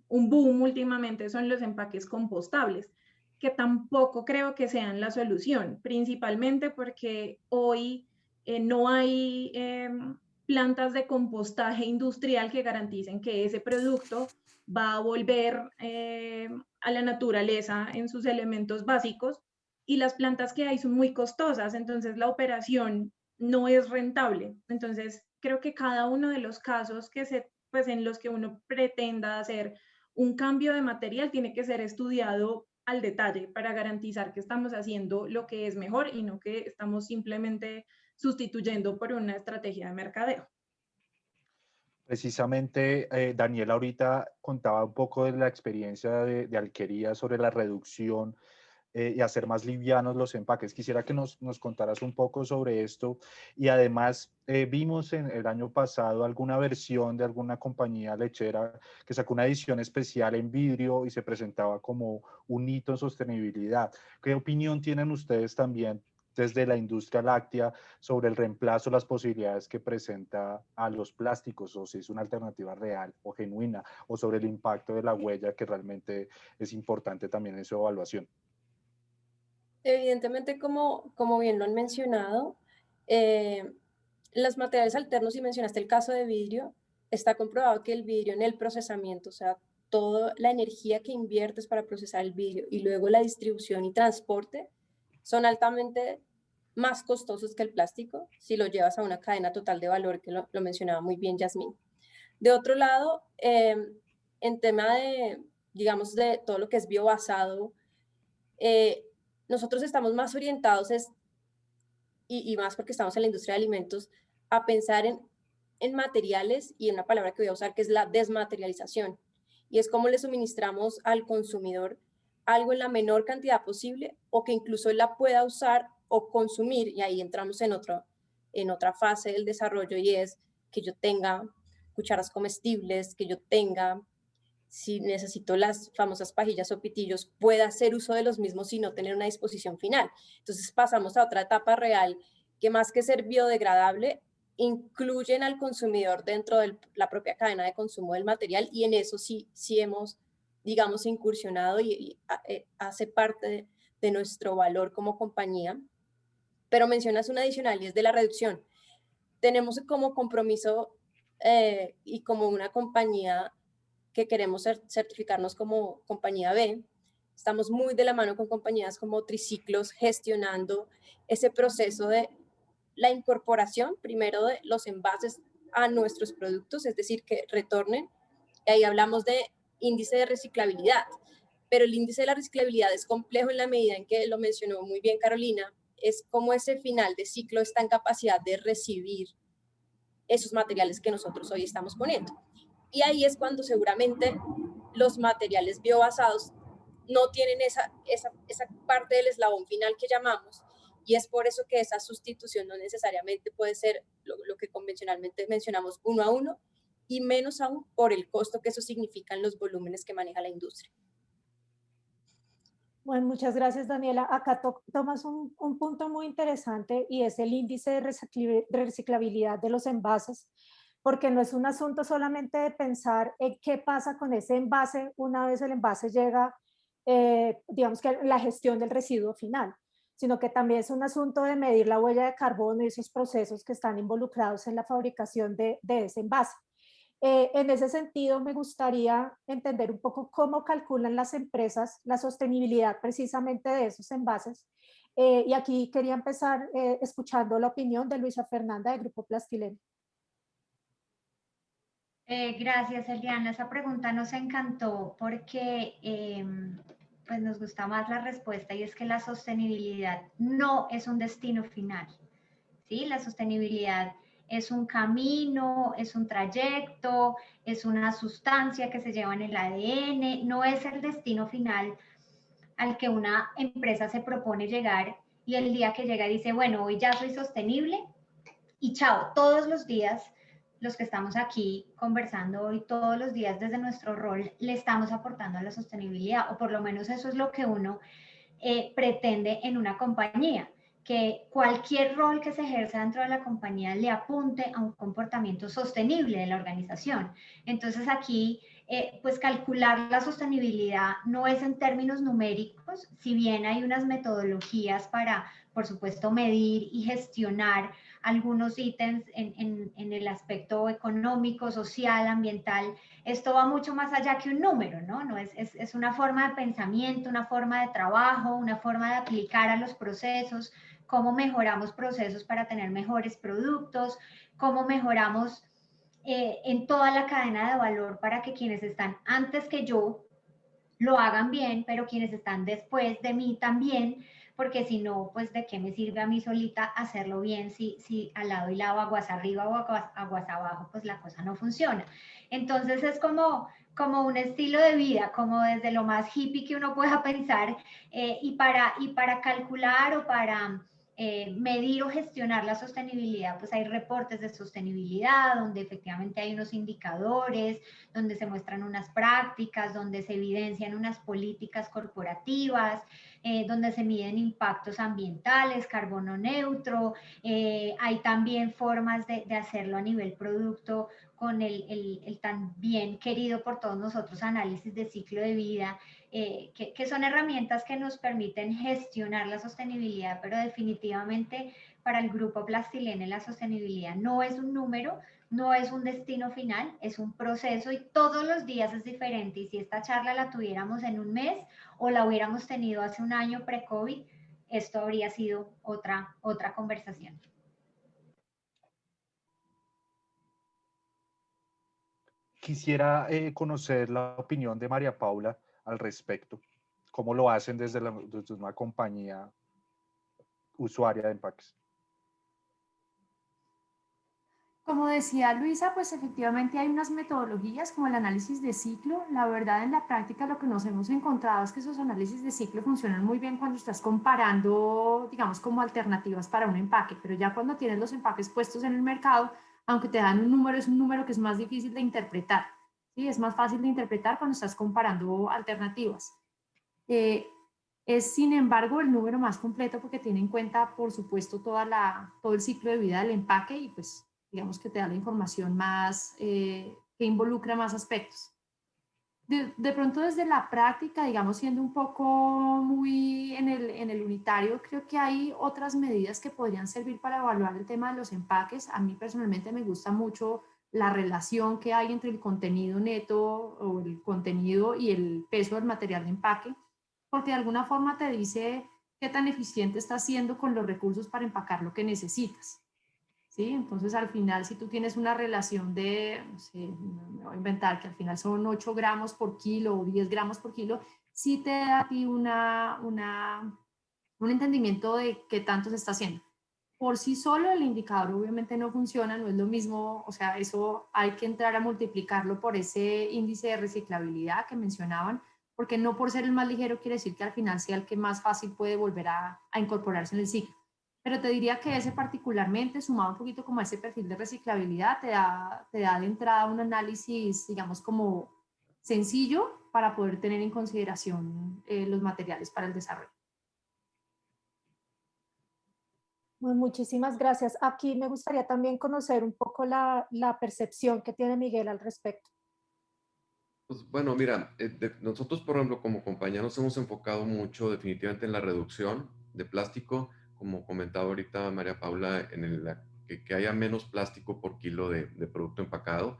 un boom últimamente son los empaques compostables, que tampoco creo que sean la solución, principalmente porque hoy eh, no hay em, plantas de compostaje industrial que garanticen que ese producto va a volver em, a la naturaleza en sus elementos básicos y las plantas que hay son muy costosas, entonces la operación no es rentable. Entonces, creo que cada uno de los casos que se, pues, en los que uno pretenda hacer un cambio de material tiene que ser estudiado al detalle para garantizar que estamos haciendo lo que es mejor y no que estamos simplemente sustituyendo por una estrategia de mercadeo. Precisamente, eh, Daniel ahorita contaba un poco de la experiencia de, Alquería sobre la reducción eh, y hacer más livianos los empaques. Quisiera que nos, nos contaras un poco sobre esto y además eh, vimos en el año pasado alguna versión de alguna compañía lechera que sacó una edición especial en vidrio y se presentaba como un hito en sostenibilidad. ¿Qué opinión tienen ustedes también desde la industria láctea sobre el reemplazo, las posibilidades que presenta a los plásticos o si es una alternativa real o genuina o sobre el impacto de la huella que realmente es importante también en su evaluación. Evidentemente, como, como bien lo han mencionado, eh, los materiales alternos, y mencionaste el caso de vidrio, está comprobado que el vidrio en el procesamiento, o sea, toda la energía que inviertes para procesar el vidrio y luego la distribución y transporte, son altamente más costosos que el plástico si lo llevas a una cadena total de valor, que lo, mencionaba muy bien Yasmín. De otro lado, em, en tema de, digamos, de todo lo que es biobasado, eh, nosotros estamos más orientados, es, y, más porque estamos en la industria de alimentos, a pensar en, en materiales y en una palabra que voy a usar que es la desmaterialización. Y es cómo le suministramos al consumidor algo en la menor cantidad posible o que incluso él la pueda usar o consumir, y ahí entramos en, otro, en otra fase del desarrollo y es que yo tenga cucharas comestibles, que yo tenga, si necesito las famosas pajillas o pitillos, pueda hacer uso de los mismos y no tener una disposición final. Entonces pasamos a otra etapa real que más que ser biodegradable, incluyen al consumidor dentro de la propia cadena de consumo del material y en eso sí, sí hemos digamos, incursionado y, eh, hace parte de, nuestro valor como compañía. Pero mencionas una adicional y es de la reducción. Tenemos como compromiso eh, y como una compañía que queremos certificarnos como compañía B, estamos muy de la mano con compañías como Triciclos gestionando ese proceso de la incorporación, primero de los envases a nuestros productos, es decir, que retornen. Y ahí hablamos de índice de reciclabilidad, pero el índice de la reciclabilidad es complejo en la medida en que lo mencionó muy bien Carolina, es cómo ese final de ciclo está en capacidad de recibir esos materiales que nosotros hoy estamos poniendo. Y ahí es cuando seguramente los materiales biobasados no tienen esa, esa, esa parte del eslabón final que llamamos, y es por eso que esa sustitución no necesariamente puede ser lo, lo, que convencionalmente mencionamos uno a uno, y menos aún por el costo que eso significa en los volúmenes que maneja la industria. Bueno, muchas gracias, Daniela. Acá to tomas un, un, punto muy interesante y es el índice de reciclabilidad de los envases, porque no es un asunto solamente de pensar en qué pasa con ese envase una vez el envase llega, eh, digamos que la gestión del residuo final, sino que también es un asunto de medir la huella de carbono y esos procesos que están involucrados en la fabricación de, de ese envase. Eh, en ese sentido, me gustaría entender un poco cómo calculan las empresas la sostenibilidad precisamente de esos envases. Eh, y aquí quería empezar eh, escuchando la opinión de Luisa Fernanda de Grupo Plastilén. Eh, gracias, Eliana. Esa pregunta nos encantó porque em, pues nos gusta más la respuesta y es que la sostenibilidad no es un destino final. ¿sí? La sostenibilidad es un camino, es un trayecto, es una sustancia que se lleva en el ADN, no es el destino final al que una empresa se propone llegar y el día que llega dice, bueno, hoy ya soy sostenible y chao, todos los días los que estamos aquí conversando hoy, todos los días desde nuestro rol, le estamos aportando a la sostenibilidad, o por lo menos eso es lo que uno eh, pretende en una compañía que cualquier rol que se ejerza dentro de la compañía le apunte a un comportamiento sostenible de la organización. Entonces aquí, eh, pues calcular la sostenibilidad no es en términos numéricos, si bien hay unas metodologías para, por supuesto, medir y gestionar algunos ítems en, en, el aspecto económico, social, ambiental, esto va mucho más allá que un número, ¿no? no es, es, es una forma de pensamiento, una forma de trabajo, una forma de aplicar a los procesos, cómo mejoramos procesos para tener mejores productos, cómo mejoramos eh, en toda la cadena de valor para que quienes están antes que yo lo hagan bien, pero quienes están después de mí también, porque si no, pues de qué me sirve a mí solita hacerlo bien si, si al lado y lado, aguas arriba o aguas, abajo, pues la cosa no funciona. Entonces es como, como un estilo de vida, como desde lo más hippie que uno pueda pensar, eh, y, para, y para calcular o para eh, medir o gestionar la sostenibilidad, pues hay reportes de sostenibilidad donde efectivamente hay unos indicadores, donde se muestran unas prácticas, donde se evidencian unas políticas corporativas, eh, donde se miden impactos ambientales, carbono neutro, eh, hay también formas de, hacerlo a nivel producto con el, el, el tan bien querido por todos nosotros análisis de ciclo de vida eh, que, son herramientas que nos permiten gestionar la sostenibilidad, pero definitivamente para el grupo Plastilene la sostenibilidad no es un número, no es un destino final, es un proceso y todos los días es diferente. Y si esta charla la tuviéramos en un mes o la hubiéramos tenido hace un año pre-COVID, esto habría sido otra, otra conversación. Quisiera eh, conocer la opinión de María Paula al respecto? ¿Cómo lo hacen desde, la, una compañía usuaria de empaques? Como decía Luisa, pues efectivamente hay unas metodologías como el análisis de ciclo. La verdad, en la práctica lo que nos hemos encontrado es que esos análisis de ciclo funcionan muy bien cuando estás comparando, digamos, como alternativas para un empaque, pero ya cuando tienes los empaques puestos en el mercado, aunque te dan un número, es un número que es más difícil de interpretar. ¿Sí? Es más fácil de interpretar cuando estás comparando alternativas. Eh, es, sin embargo, el número más completo porque tiene en cuenta, por supuesto, toda la, todo el ciclo de vida del empaque y pues digamos que te da la información más, eh, que involucra más aspectos. De, de, pronto desde la práctica, digamos, siendo un poco muy en el, en el unitario, creo que hay otras medidas que podrían servir para evaluar el tema de los empaques. A mí personalmente me gusta mucho la relación que hay entre el contenido neto o el contenido y el peso del material de empaque, porque de alguna forma te dice qué tan eficiente estás siendo con los recursos para empacar lo que necesitas. ¿Sí? Entonces al final si tú tienes una relación de, no sé, me voy a inventar que al final son 8 gramos por kilo o 10 gramos por kilo, sí te da a ti una, una, un entendimiento de qué tanto se está haciendo. Por sí solo el indicador obviamente no funciona, no es lo mismo, o sea, eso hay que entrar a multiplicarlo por ese índice de reciclabilidad que mencionaban, porque no por ser el más ligero quiere decir que al final sea el que más fácil puede volver a, a incorporarse en el ciclo. Pero te diría que ese particularmente, sumado un poquito como a ese perfil de reciclabilidad, te da, te da de entrada un análisis, digamos, como sencillo para poder tener en consideración eh, los materiales para el desarrollo. Bueno, muchísimas gracias. Aquí me gustaría también conocer un poco la, percepción que tiene Miguel al respecto. Pues bueno, mira, eh, nosotros, por ejemplo, como compañía nos hemos enfocado mucho definitivamente en la reducción de plástico, como comentaba ahorita María Paula, en el, que, haya menos plástico por kilo de, de, producto empacado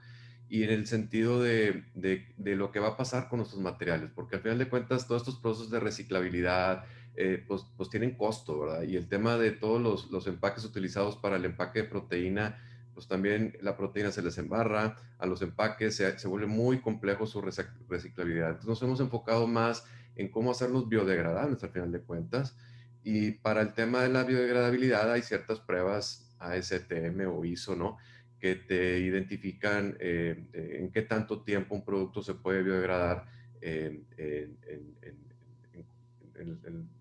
y en el sentido de, de, de, lo que va a pasar con nuestros materiales, porque al final de cuentas todos estos procesos de reciclabilidad, eh, pues, pues, tienen costo, ¿verdad? Y el tema de todos los, los, empaques utilizados para el empaque de proteína, pues también la proteína se les embarra, a los empaques se, se vuelve muy complejo su reciclabilidad. Entonces nos hemos enfocado más en cómo hacerlos biodegradables al final de cuentas, y para el tema de la biodegradabilidad hay ciertas pruebas ASTM o ISO, ¿no? Que te identifican eh, en qué tanto tiempo un producto se puede biodegradar en, en,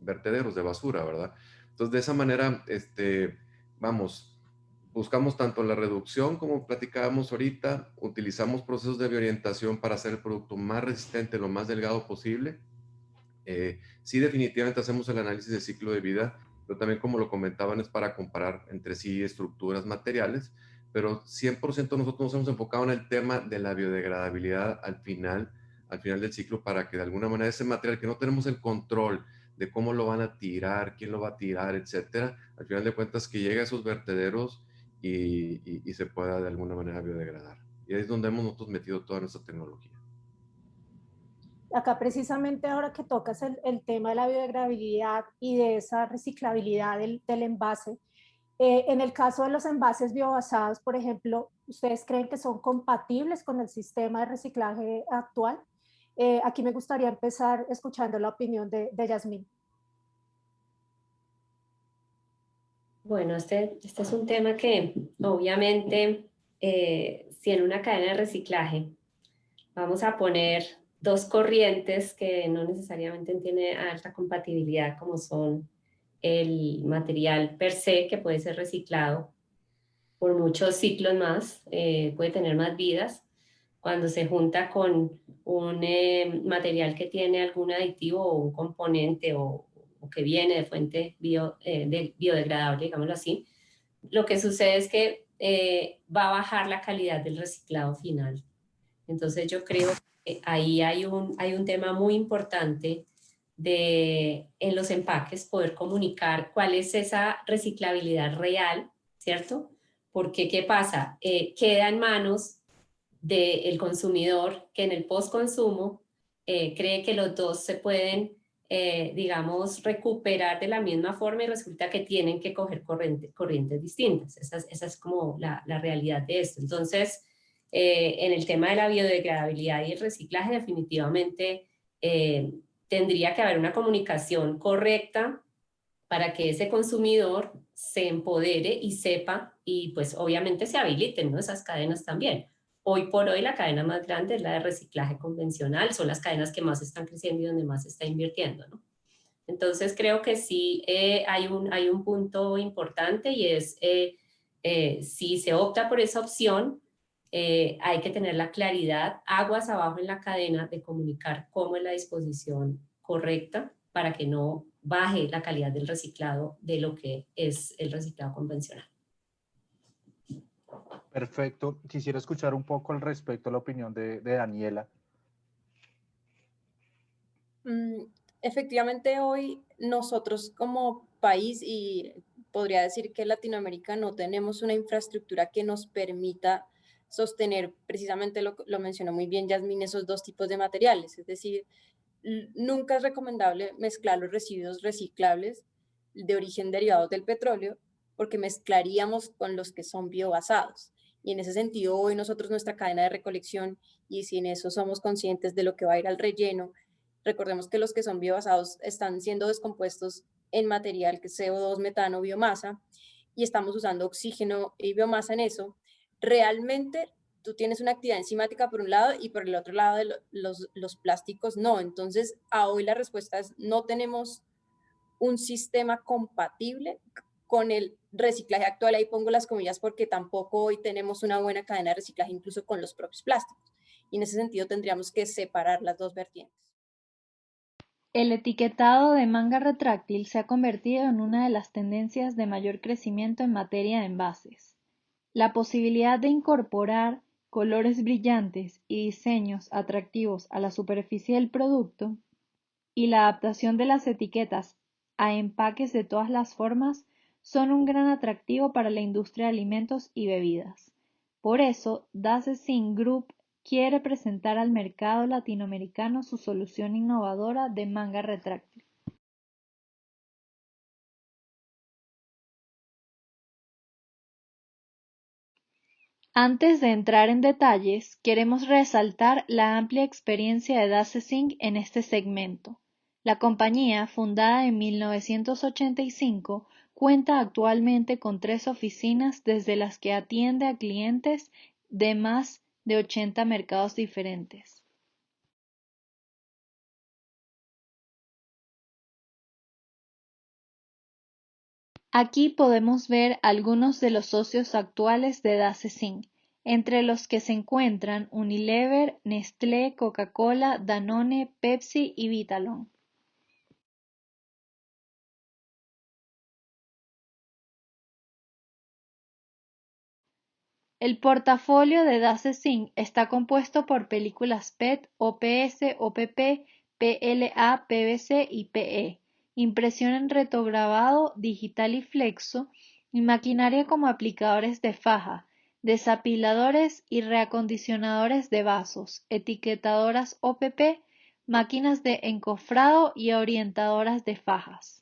vertederos de basura, ¿verdad? Entonces, de esa manera, este, vamos, buscamos tanto la reducción como platicábamos ahorita, utilizamos procesos de biorientación para hacer el producto más resistente, lo más delgado posible, eh, sí, definitivamente hacemos el análisis de ciclo de vida, pero también como lo comentaban es para comparar entre sí estructuras materiales, pero 100% nosotros nos hemos enfocado en el tema de la biodegradabilidad al final, al final del ciclo para que de alguna manera ese material que no tenemos el control de cómo lo van a tirar, quién lo va a tirar, etcétera, al final de cuentas que llegue a esos vertederos y, se pueda de alguna manera biodegradar. Y ahí es donde hemos nosotros metido toda nuestra tecnología acá precisamente ahora que tocas el, tema de la biodegradabilidad y de esa reciclabilidad del, del envase, eh, en el caso de los envases biobasados, por ejemplo, ¿ustedes creen que son compatibles con el sistema de reciclaje actual? Eh, aquí me gustaría empezar escuchando la opinión de, de Yasmín. Bueno, este, este es un tema que obviamente eh, si en una cadena de reciclaje vamos a poner dos corrientes que no necesariamente tienen alta compatibilidad, como son el material per se, que puede ser reciclado por muchos ciclos más, eh, puede tener más vidas, cuando se junta con un eh, material que tiene algún aditivo o un componente o, o que viene de fuente bio, eh, de biodegradable, digámoslo así, lo que sucede es que va a bajar la calidad del reciclado final. Entonces yo creo eh, ahí hay un, hay un tema muy importante de en los empaques poder comunicar cuál es esa reciclabilidad real, ¿cierto? Porque, ¿qué pasa? Eh, queda en manos del consumidor que en el post-consumo eh, cree que los dos se pueden, digamos, recuperar de la misma forma y resulta que tienen que coger corriente, corrientes distintas. Esa, es como la, realidad de esto. Entonces, eh, en el tema de la biodegradabilidad y el reciclaje definitivamente eh, tendría que haber una comunicación correcta para que ese consumidor se empodere y sepa y pues obviamente se habiliten esas cadenas también. Hoy por hoy la cadena más grande es la de reciclaje convencional, son las cadenas que más están creciendo y donde más se está invirtiendo. ¿no? Entonces creo que sí eh, hay, un, hay un punto importante y es si se opta por esa opción, eh, hay que tener la claridad, aguas abajo en la cadena de comunicar cómo es la disposición correcta para que no baje la calidad del reciclado de lo que es el reciclado convencional. Perfecto. Quisiera escuchar un poco al respecto a la opinión de, Daniela. Mm, efectivamente, hoy nosotros como país y podría decir que Latinoamérica no tenemos una infraestructura que nos permita sostener, precisamente lo, lo mencionó muy bien Yasmín, esos dos tipos de materiales. Es decir, nunca es recomendable mezclar los residuos reciclables de origen derivado del petróleo porque mezclaríamos con los que son biobasados. Y en ese sentido, hoy nosotros nuestra cadena de recolección, y si en eso somos conscientes de lo que va a ir al relleno, recordemos que los que son biobasados están siendo descompuestos en material que es CO2, metano, biomasa, y estamos usando oxígeno y biomasa en eso, realmente tú tienes una actividad enzimática por un lado y por el otro lado de los, los plásticos no. Entonces, a hoy la respuesta es no tenemos un sistema compatible con el reciclaje actual. Ahí pongo las comillas porque tampoco hoy tenemos una buena cadena de reciclaje incluso con los propios plásticos. Y en ese sentido tendríamos que separar las dos vertientes. El etiquetado de manga retráctil se ha convertido en una de las tendencias de mayor crecimiento en materia de envases. La posibilidad de incorporar colores brillantes y diseños atractivos a la superficie del producto y la adaptación de las etiquetas a empaques de todas las formas son un gran atractivo para la industria de alimentos y bebidas. Por eso, Dassin Group quiere presentar al mercado latinoamericano su solución innovadora de manga retráctil. Antes de entrar en detalles, queremos resaltar la amplia experiencia de Dasesing en este segmento. La compañía, fundada en 1985, cuenta actualmente con tres oficinas desde las que atiende a clientes de más de 80 mercados diferentes. Aquí podemos ver algunos de los socios actuales de Dasesing, entre los que se encuentran Unilever, Nestlé, Coca-Cola, Danone, Pepsi y Vitalon. El portafolio de Dassin está compuesto por películas PET, OPS, OPP, PLA, PVC y PE, impresión en retograbado digital y flexo, y maquinaria como aplicadores de faja, desapiladores y reacondicionadores de vasos, etiquetadoras OPP, máquinas de encofrado y orientadoras de fajas.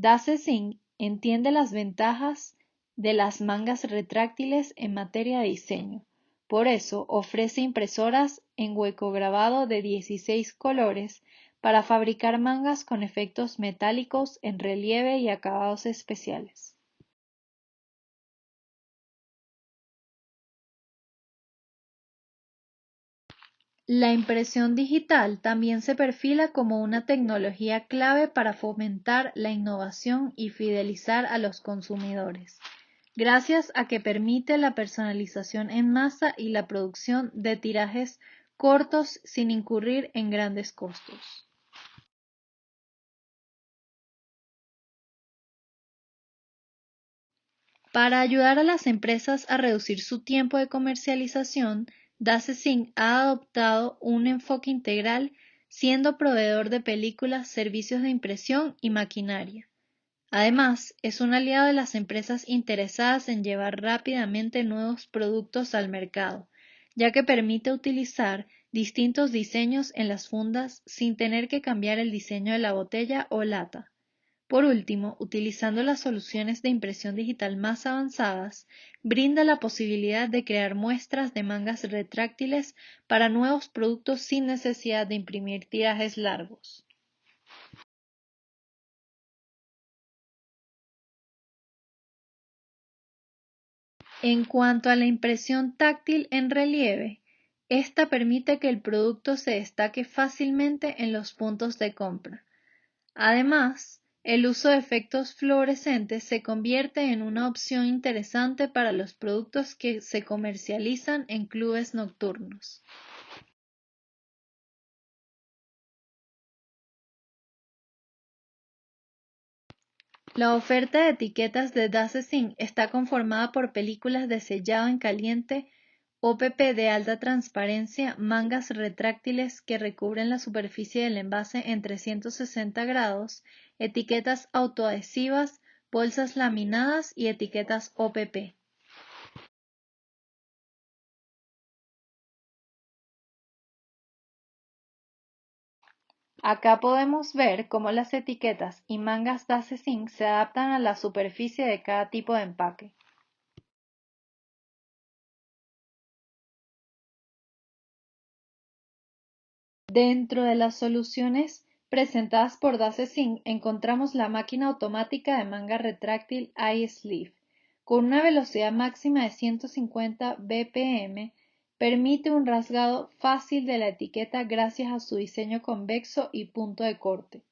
Dassin entiende las ventajas de las mangas retráctiles en materia de diseño. Por eso ofrece impresoras en hueco grabado de 16 colores para fabricar mangas con efectos metálicos en relieve y acabados especiales. La impresión digital también se perfila como una tecnología clave para fomentar la innovación y fidelizar a los consumidores, gracias a que permite la personalización en masa y la producción de tirajes cortos sin incurrir en grandes costos. Para ayudar a las empresas a reducir su tiempo de comercialización, Dassin ha adoptado un enfoque integral siendo proveedor de películas, servicios de impresión y maquinaria. Además, es un aliado de las empresas interesadas en llevar rápidamente nuevos productos al mercado, ya que permite utilizar distintos diseños en las fundas sin tener que cambiar el diseño de la botella o lata. Por último, utilizando las soluciones de impresión digital más avanzadas, brinda la posibilidad de crear muestras de mangas retráctiles para nuevos productos sin necesidad de imprimir tirajes largos. En cuanto a la impresión táctil en relieve, esta permite que el producto se destaque fácilmente en los puntos de compra. Además, el uso de efectos fluorescentes se convierte en una opción interesante para los productos que se comercializan en clubes nocturnos. La oferta de etiquetas de Dassin está conformada por películas de sellado en caliente OPP de alta transparencia, mangas retráctiles que recubren la superficie del envase en 360 grados, etiquetas autoadhesivas, bolsas laminadas y etiquetas OPP. Acá podemos ver cómo las etiquetas y mangas Dassin se adaptan a la superficie de cada tipo de empaque. Dentro de las soluciones presentadas por DaseSync encontramos la máquina automática de manga retráctil iSleeve. Con una velocidad máxima de 150 bpm, permite un rasgado fácil de la etiqueta gracias a su diseño convexo y punto de corte.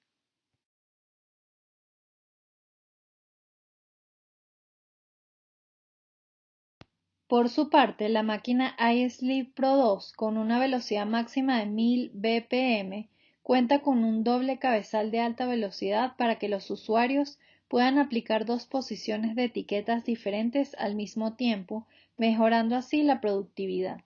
Por su parte, la máquina iSleeve Pro 2, con una velocidad máxima de 1000 bpm, cuenta con un doble cabezal de alta velocidad para que los usuarios puedan aplicar dos posiciones de etiquetas diferentes al mismo tiempo, mejorando así la productividad.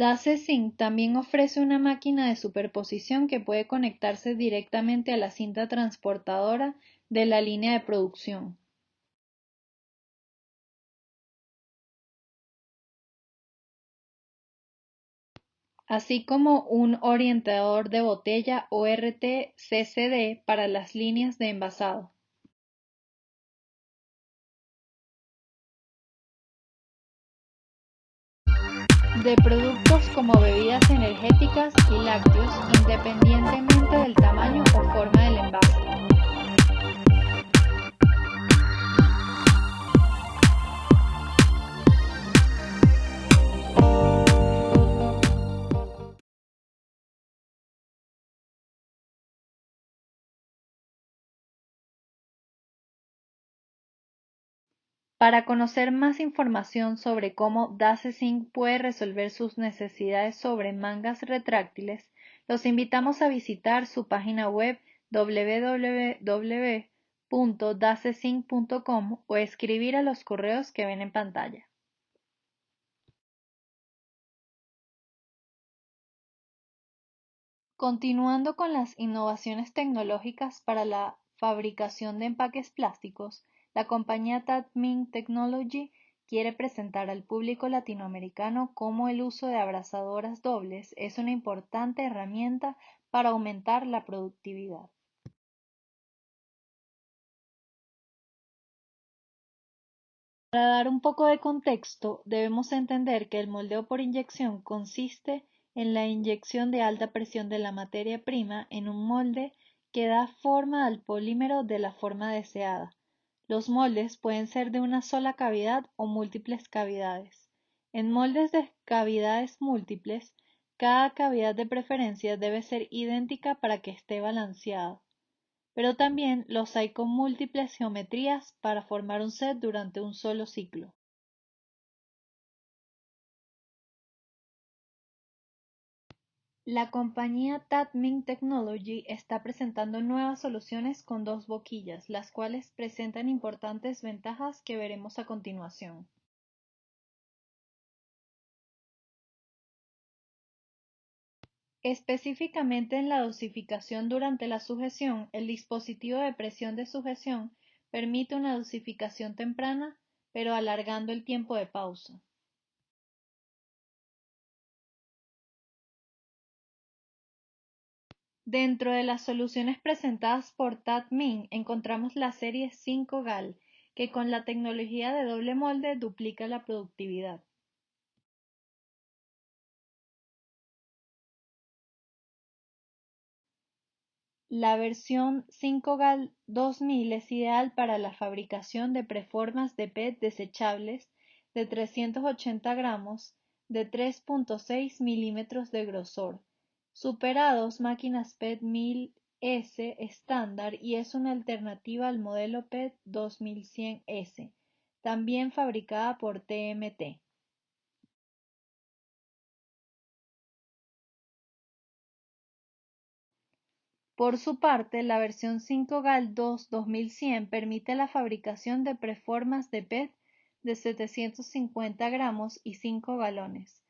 DaceSync también ofrece una máquina de superposición que puede conectarse directamente a la cinta transportadora de la línea de producción. así como un orientador de botella ORT-CCD para las líneas de envasado. De productos como bebidas energéticas y lácteos independientemente del tamaño o forma del envase. Para conocer más información sobre cómo DaceSync puede resolver sus necesidades sobre mangas retráctiles, los invitamos a visitar su página web www.dacesync.com o escribir a los correos que ven en pantalla. Continuando con las innovaciones tecnológicas para la fabricación de empaques plásticos, la compañía Tatmin Technology quiere presentar al público latinoamericano cómo el uso de abrazadoras dobles es una importante herramienta para aumentar la productividad. Para dar un poco de contexto, debemos entender que el moldeo por inyección consiste en la inyección de alta presión de la materia prima en un molde que da forma al polímero de la forma deseada. Los moldes pueden ser de una sola cavidad o múltiples cavidades. En moldes de cavidades múltiples, cada cavidad de preferencia debe ser idéntica para que esté balanceado. Pero también los hay con múltiples geometrías para formar un set durante un solo ciclo. La compañía Tatmin Technology está presentando nuevas soluciones con dos boquillas, las cuales presentan importantes ventajas que veremos a continuación. Específicamente en la dosificación durante la sujeción, el dispositivo de presión de sujeción permite una dosificación temprana, pero alargando el tiempo de pausa. Dentro de las soluciones presentadas por Tatmin encontramos la serie 5GAL, que con la tecnología de doble molde duplica la productividad. La versión 5GAL 2000 es ideal para la fabricación de preformas de PET desechables de 380 gramos de 3.6 milímetros de grosor Supera dos máquinas PET 1000S estándar y es una alternativa al modelo PET 2100S, también fabricada por TMT. Por su parte, la versión 5GAL 2 2100 permite la fabricación de preformas de PET de 750 gramos y 5 galones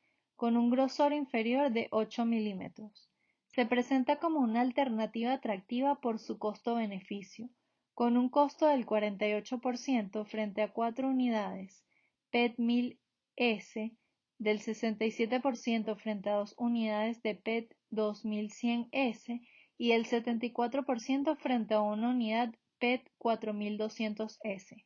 con un grosor inferior de 8 milímetros. Se presenta como una alternativa atractiva por su costo-beneficio, con un costo del 48% frente a 4 unidades PET 1000S, del 67% frente a 2 unidades de PET 2100S y el 74% frente a una unidad PET 4200S.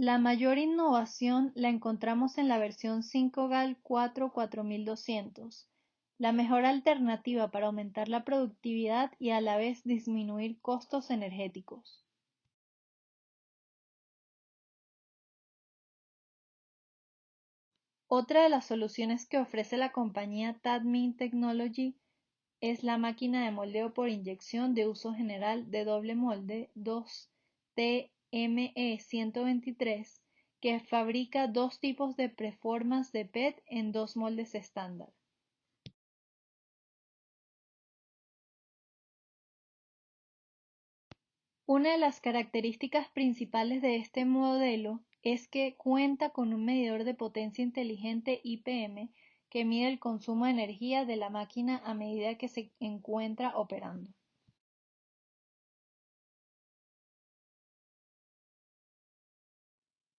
La mayor innovación la encontramos en la versión 5GAL 4 4200, la mejor alternativa para aumentar la productividad y a la vez disminuir costos energéticos. Otra de las soluciones que ofrece la compañía Tadmin Technology es la máquina de moldeo por inyección de uso general de doble molde 2T ME123 que fabrica dos tipos de preformas de PET en dos moldes estándar. Una de las características principales de este modelo es que cuenta con un medidor de potencia inteligente IPM que mide el consumo de energía de la máquina a medida que se encuentra operando.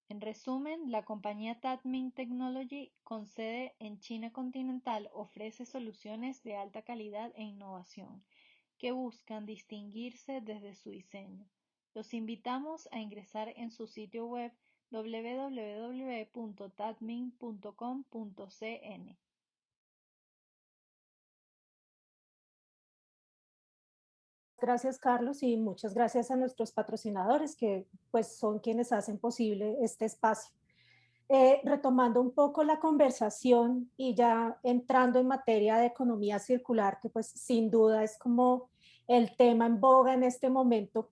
En resumen, la compañía Tatmin Technology, con sede en China continental, ofrece soluciones de alta calidad e innovación que buscan distinguirse desde su diseño. Los invitamos a ingresar en su sitio web www.tatmin.com.cn. Gracias, Carlos, y muchas gracias a nuestros patrocinadores que pues son quienes hacen posible este espacio. Eh, retomando un poco la conversación y ya entrando en materia de economía circular, que pues sin duda es como el tema en boga en este momento,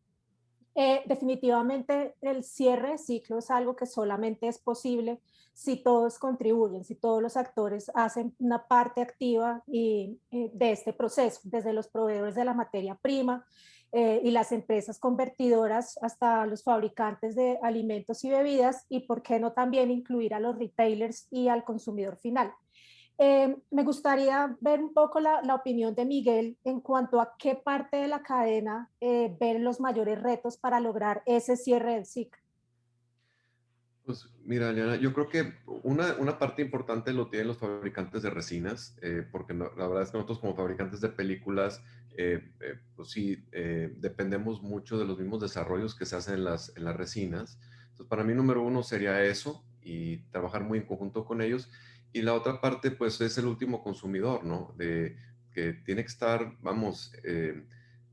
eh, definitivamente el cierre de ciclo es algo que solamente es posible si todos contribuyen, si todos los actores hacen una parte activa y, eh, de este proceso, desde los proveedores de la materia prima eh, y las empresas convertidoras hasta los fabricantes de alimentos y bebidas y por qué no también incluir a los retailers y al consumidor final. Eh, me gustaría ver un poco la, opinión de Miguel en cuanto a qué parte de la cadena eh, ven los mayores retos para lograr ese cierre del ciclo. Pues mira, Eliana, yo creo que una, una, parte importante lo tienen los fabricantes de resinas, eh, porque la verdad es que nosotros como fabricantes de películas, pues sí, dependemos mucho de los mismos desarrollos que se hacen en las, en las resinas. Entonces, para mí, número uno sería eso y trabajar muy en conjunto con ellos. Y la otra parte, pues, es el último consumidor, ¿no? De que tiene que estar, vamos, eh,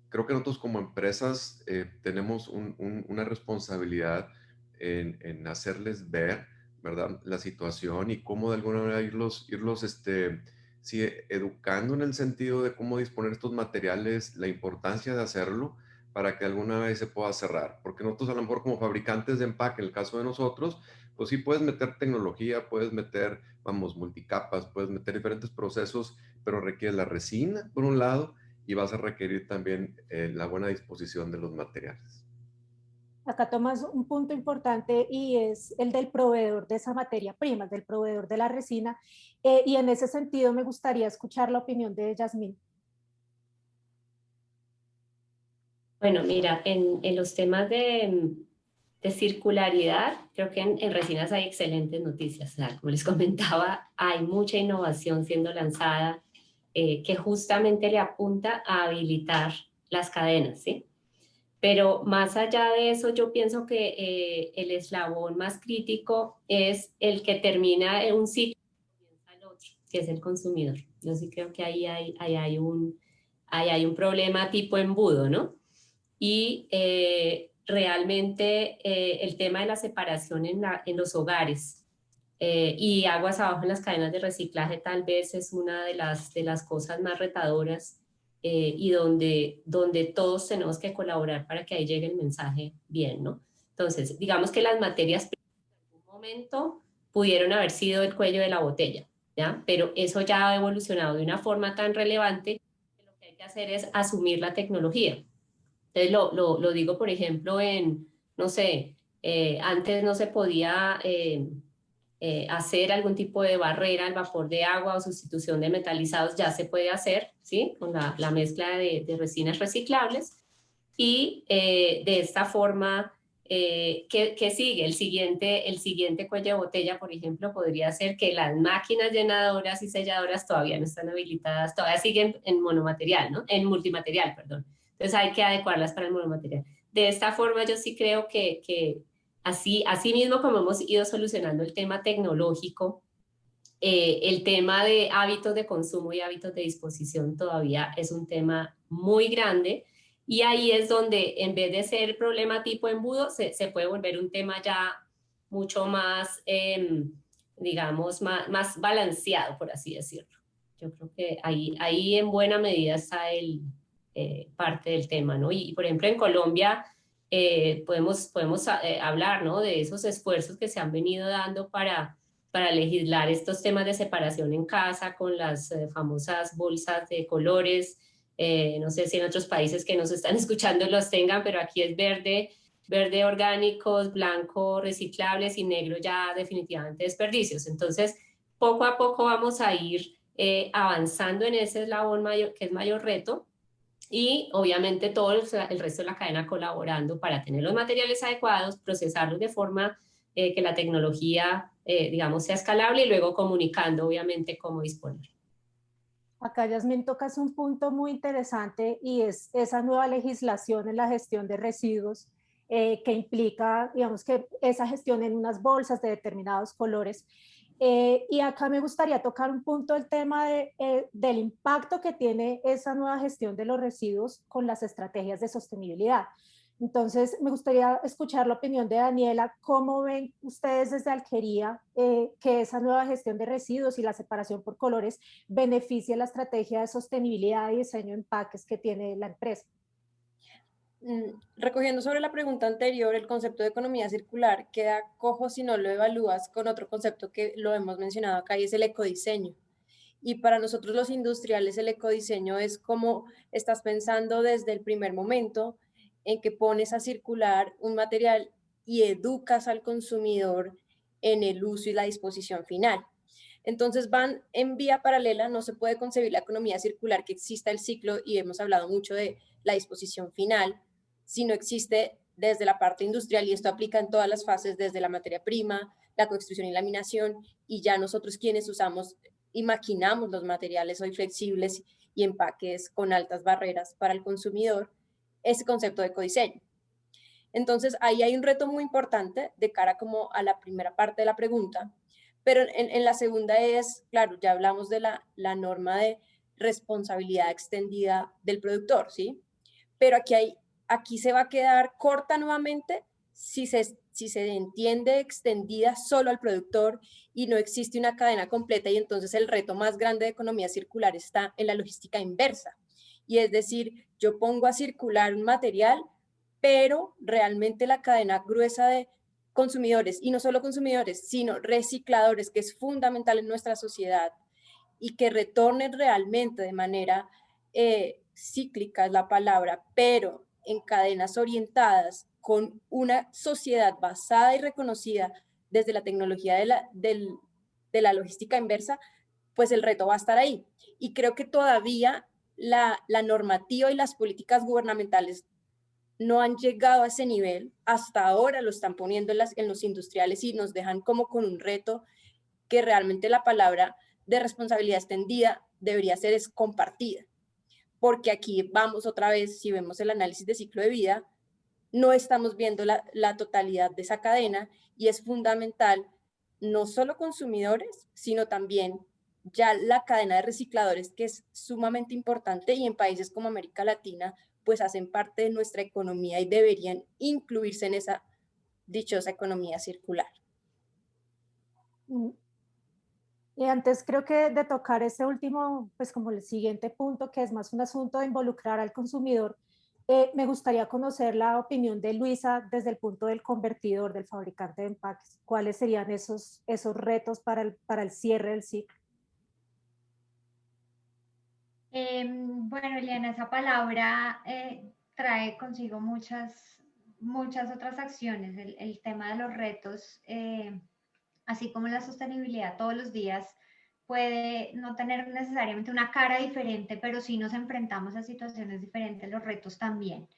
creo que nosotros como empresas eh, tenemos una responsabilidad en, hacerles ver, ¿verdad? La situación y cómo de alguna manera irlos, irlos, este, sí, educando en el sentido de cómo disponer estos materiales, la importancia de hacerlo para que alguna vez se pueda cerrar. Porque nosotros a lo mejor como fabricantes de empaque, en el caso de nosotros, pues sí puedes meter tecnología, puedes meter, vamos, multicapas, puedes meter diferentes procesos, pero requiere la resina, por un lado, y vas a requerir también eh, la buena disposición de los materiales. Acá tomas un punto importante y es el del proveedor de esa materia prima, del proveedor de la resina. Eh, y en ese sentido me gustaría escuchar la opinión de Yasmín. Bueno, mira, en, los temas de, de circularidad, creo que en, Resinas hay excelentes noticias. como les comentaba, hay mucha innovación siendo lanzada eh, que justamente le apunta a habilitar las cadenas, ¿sí? Pero más allá de eso, yo pienso que eh, el eslabón más crítico es el que termina en un ciclo que es el consumidor. Yo sí creo que ahí hay, hay, un, ahí hay un problema tipo embudo, ¿no? Y eh, realmente eh, el tema de la separación en, los hogares eh, y aguas abajo en las cadenas de reciclaje tal vez es una de las, de las cosas más retadoras eh, y donde, donde todos tenemos que colaborar para que ahí llegue el mensaje bien, ¿no? Entonces, digamos que las materias en algún momento pudieron haber sido el cuello de la botella, ¿ya? Pero eso ya ha evolucionado de una forma tan relevante que lo que hay que hacer es asumir la tecnología. Entonces lo, lo, digo, por ejemplo, en, no sé, eh, antes no se podía eh, eh, hacer algún tipo de barrera al vapor de agua o sustitución de metalizados, ya se puede hacer, ¿sí? Con la, la mezcla de, resinas reciclables. Y de esta forma, ¿qué, ¿qué, sigue? El siguiente, el siguiente cuello de botella, por ejemplo, podría ser que las máquinas llenadoras y selladoras todavía no están habilitadas, todavía siguen en monomaterial, ¿no? En multimaterial, perdón entonces hay que adecuarlas para el monomaterial. De esta forma yo sí creo que, así, así mismo como hemos ido solucionando el tema tecnológico, eh, el tema de hábitos de consumo y hábitos de disposición todavía es un tema muy grande y ahí es donde en vez de ser problema tipo embudo, se, puede volver un tema ya mucho más, em, digamos, más, más balanceado, por así decirlo. Yo creo que ahí, ahí en buena medida está el, eh, parte del tema, ¿no? Y, por ejemplo, en Colombia eh, podemos, podemos eh, hablar, ¿no? De esos esfuerzos que se han venido dando para, para legislar estos temas de separación en casa con las famosas bolsas de colores. no sé si en otros países que nos están escuchando los tengan, pero aquí es verde, verde orgánicos, blanco reciclables y negro ya definitivamente desperdicios. Entonces, poco a poco vamos a ir avanzando en ese eslabón mayor, que es mayor reto, y obviamente todo el, resto de la cadena colaborando para tener los materiales adecuados, procesarlos de forma eh, que la tecnología, eh, digamos, sea escalable y luego comunicando obviamente cómo disponer. Acá, Yasmin, tocas un punto muy interesante y es esa nueva legislación en la gestión de residuos eh, que implica, digamos, que esa gestión en unas bolsas de determinados colores eh, y acá me gustaría tocar un punto el tema de, eh, del impacto que tiene esa nueva gestión de los residuos con las estrategias de sostenibilidad. Entonces, me gustaría escuchar la opinión de Daniela. ¿Cómo ven ustedes desde Alquería eh, que esa nueva gestión de residuos y la separación por colores beneficia la estrategia de sostenibilidad y diseño de empaques que tiene la empresa? Mm, recogiendo sobre la pregunta anterior, el concepto de economía circular queda cojo si no lo evalúas con otro concepto que lo hemos mencionado acá y es el ecodiseño. Y para nosotros los industriales el ecodiseño es como estás pensando desde el primer momento en que pones a circular un material y educas al consumidor en el uso y la disposición final. Entonces van en vía paralela, no se puede concebir la economía circular que exista el ciclo y hemos hablado mucho de la disposición final, si no existe desde la parte industrial y esto aplica en todas las fases, desde la materia prima, la construcción y laminación, y ya nosotros quienes usamos y maquinamos los materiales hoy flexibles y empaques con altas barreras para el consumidor, ese concepto de ecodiseño. Entonces, ahí hay un reto muy importante de cara como a la primera parte de la pregunta, pero en, la segunda es, claro, ya hablamos de la, la norma de responsabilidad extendida del productor, ¿sí? Pero aquí hay aquí se va a quedar corta nuevamente si se, si se entiende extendida solo al productor y no existe una cadena completa y entonces el reto más grande de economía circular está en la logística inversa. Y es decir, yo pongo a circular un material, pero realmente la cadena gruesa de consumidores, y no solo consumidores, sino recicladores, que es fundamental en nuestra sociedad, y que retornen realmente de manera eh, cíclica, es la palabra, pero en cadenas orientadas con una sociedad basada y reconocida desde la tecnología de la, de la logística inversa, pues el reto va a estar ahí. Y creo que todavía la, la normativa y las políticas gubernamentales no han llegado a ese nivel. Hasta ahora lo están poniendo en, las, en los industriales y nos dejan como con un reto que realmente la palabra de responsabilidad extendida debería ser es compartida porque aquí vamos otra vez, si vemos el análisis de ciclo de vida, no estamos viendo la, totalidad de esa cadena y es fundamental no solo consumidores, sino también ya la cadena de recicladores, que es sumamente importante y en países como América Latina, pues hacen parte de nuestra economía y deberían incluirse en esa dichosa economía circular. Y antes creo que de tocar ese último, pues como el siguiente punto, que es más un asunto de involucrar al consumidor, eh, me gustaría conocer la opinión de Luisa desde el punto del convertidor, del fabricante de empaques. ¿Cuáles serían esos, esos retos para el, para el cierre del ciclo? Em, bueno, Eliana, esa palabra eh, trae consigo muchas, muchas otras acciones. El, el tema de los retos eh, así como la sostenibilidad todos los días puede no tener necesariamente una cara diferente, pero sí nos enfrentamos a situaciones diferentes, los retos también.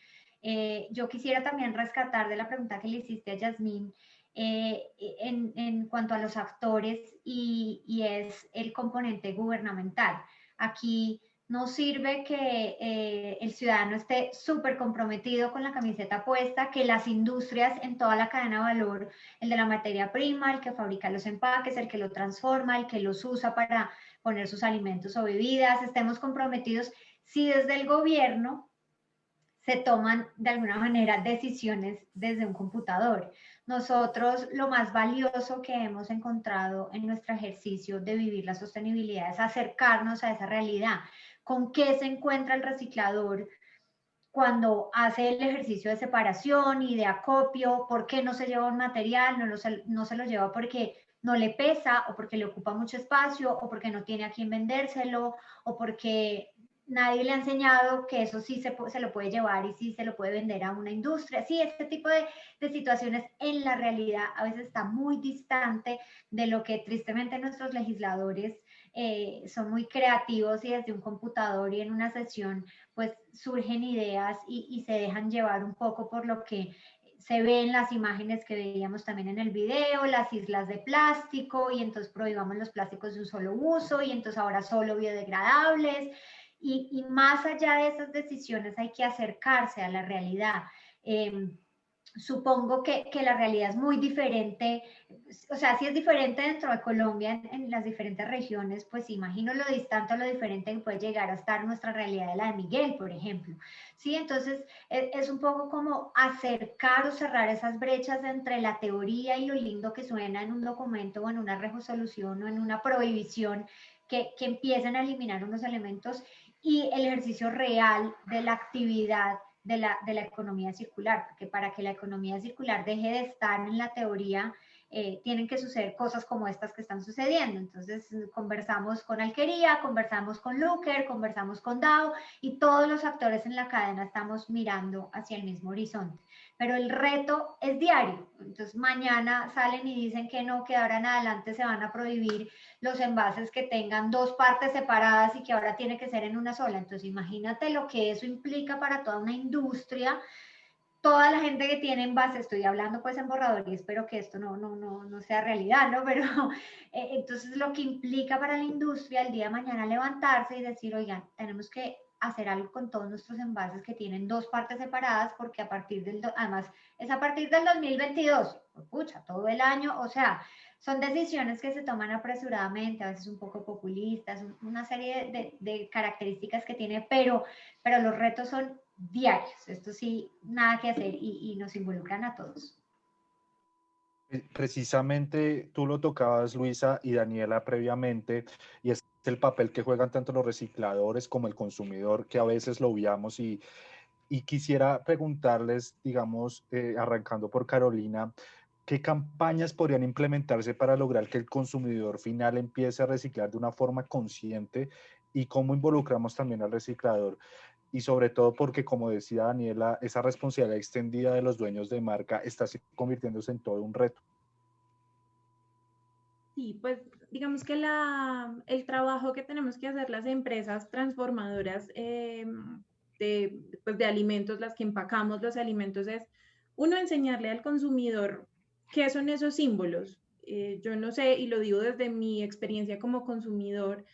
Eh, yo quisiera también rescatar de la pregunta que le hiciste a Yasmín eh, en, cuanto a los actores y, y, es el componente gubernamental. Aquí no sirve que eh, el ciudadano esté súper comprometido con la camiseta puesta, que las industrias en toda la cadena de valor, el de la materia prima, el que fabrica los empaques, el que lo transforma, el que los usa para poner sus alimentos o bebidas, estemos comprometidos si desde el gobierno se toman de alguna manera decisiones desde un computador. Nosotros lo más valioso que hemos encontrado en nuestro ejercicio de vivir la sostenibilidad es acercarnos a esa realidad con qué se encuentra el reciclador cuando hace el ejercicio de separación y de acopio, por qué no se lleva un material, no, no se lo lleva porque no le pesa o porque le ocupa mucho espacio o porque no tiene a quién vendérselo o porque nadie le ha enseñado que eso sí se, se, lo puede llevar y sí se lo puede vender a una industria. Sí, este tipo de, de, situaciones en la realidad a veces está muy distante de lo que tristemente nuestros legisladores eh, son muy creativos y desde un computador y en una sesión pues surgen ideas y, y, se dejan llevar un poco por lo que se ve en las imágenes que veíamos también en el video, las islas de plástico y entonces prohibamos los plásticos de un solo uso y entonces ahora solo biodegradables y, y más allá de esas decisiones hay que acercarse a la realidad. Eh, supongo que, que, la realidad es muy diferente, o sea, si es diferente dentro de Colombia, en, las diferentes regiones, pues imagino lo distante o lo diferente que puede llegar a estar nuestra realidad de la de Miguel, por ejemplo. Sí, entonces es, es, un poco como acercar o cerrar esas brechas entre la teoría y lo lindo que suena en un documento o en una resolución o en una prohibición que, que empiecen a eliminar unos elementos y el ejercicio real de la actividad de la, de la economía circular, porque para que la economía circular deje de estar en la teoría, eh, tienen que suceder cosas como estas que están sucediendo. Entonces, conversamos con Alquería, conversamos con Looker, conversamos con DAO y todos los actores en la cadena estamos mirando hacia el mismo horizonte. Pero el reto es diario. Entonces, mañana salen y dicen que no, que ahora en adelante se van a prohibir los envases que tengan dos partes separadas y que ahora tiene que ser en una sola. Entonces, imagínate lo que eso implica para toda una industria toda la gente que tiene envase, estoy hablando pues en borrador y espero que esto no, no, no, no sea realidad, ¿no? Pero eh, entonces lo que implica para la industria el día de mañana levantarse y decir, oigan, tenemos que hacer algo con todos nuestros envases que tienen dos partes separadas porque a partir del, además es a partir del 2022, pucha, todo el año, o sea, son decisiones que se toman apresuradamente, a veces un poco populistas, una serie de, características que tiene, pero, pero los retos son diarios. Esto sí, nada que hacer y, y, nos involucran a todos. Eh, precisamente tú lo tocabas, Luisa y Daniela, previamente, y es el papel que juegan tanto los recicladores como el consumidor, que a veces lo obviamos y, quisiera preguntarles, digamos, eh, arrancando por Carolina, ¿qué campañas podrían implementarse para lograr que el consumidor final empiece a reciclar de una forma consciente y cómo involucramos también al reciclador? Y sobre todo porque, como decía Daniela, esa responsabilidad extendida de los dueños de marca está convirtiéndose en todo un reto. Sí, pues digamos que la, el trabajo que tenemos que hacer las empresas transformadoras eh, de, pues de alimentos, las que empacamos los alimentos, es uno enseñarle al consumidor qué son esos símbolos. Eh, yo no sé, y lo digo desde mi experiencia como consumidor,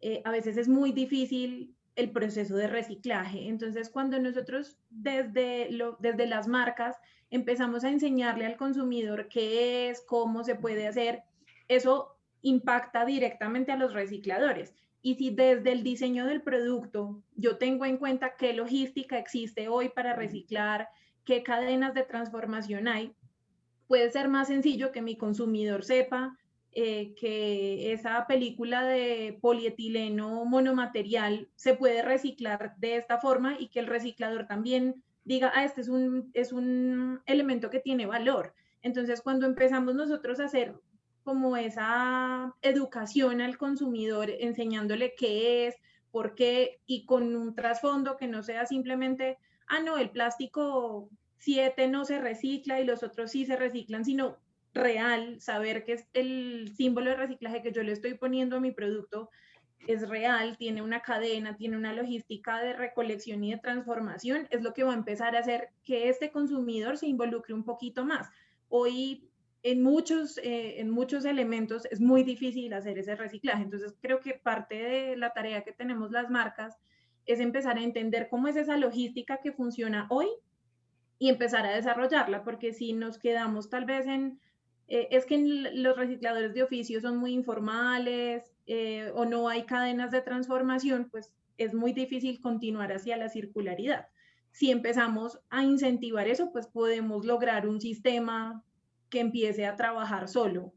eh, a veces es muy difícil el proceso de reciclaje. Entonces, cuando nosotros desde, desde las marcas empezamos a enseñarle al consumidor qué es, cómo se puede hacer, eso impacta directamente a los recicladores. Y si desde el diseño del producto yo tengo en cuenta qué logística existe hoy para reciclar, qué cadenas de transformación hay, puede ser más sencillo que mi consumidor sepa eh, que esa película de polietileno monomaterial se puede reciclar de esta forma y que el reciclador también diga, ah, este es un, es un elemento que tiene valor. Entonces, cuando empezamos nosotros a hacer como esa educación al consumidor, enseñándole qué es, por qué, y con un trasfondo que no sea simplemente, ah, no, el plástico 7 no se recicla y los otros sí se reciclan, sino real, saber que es el símbolo de reciclaje que yo le estoy poniendo a mi producto es real, tiene una cadena, tiene una logística de recolección y de transformación, es lo que va a empezar a hacer que este consumidor se involucre un poquito más. Hoy en muchos, eh, en muchos elementos es muy difícil hacer ese reciclaje. Entonces creo que parte de la tarea que tenemos las marcas es empezar a entender cómo es esa logística que funciona hoy y empezar a desarrollarla, porque si nos quedamos tal vez en, eh, es que los recicladores de oficio son muy informales eh, o no hay cadenas de transformación, pues es muy difícil continuar hacia la circularidad. Si empezamos a incentivar eso, pues podemos lograr un sistema que empiece a trabajar solo.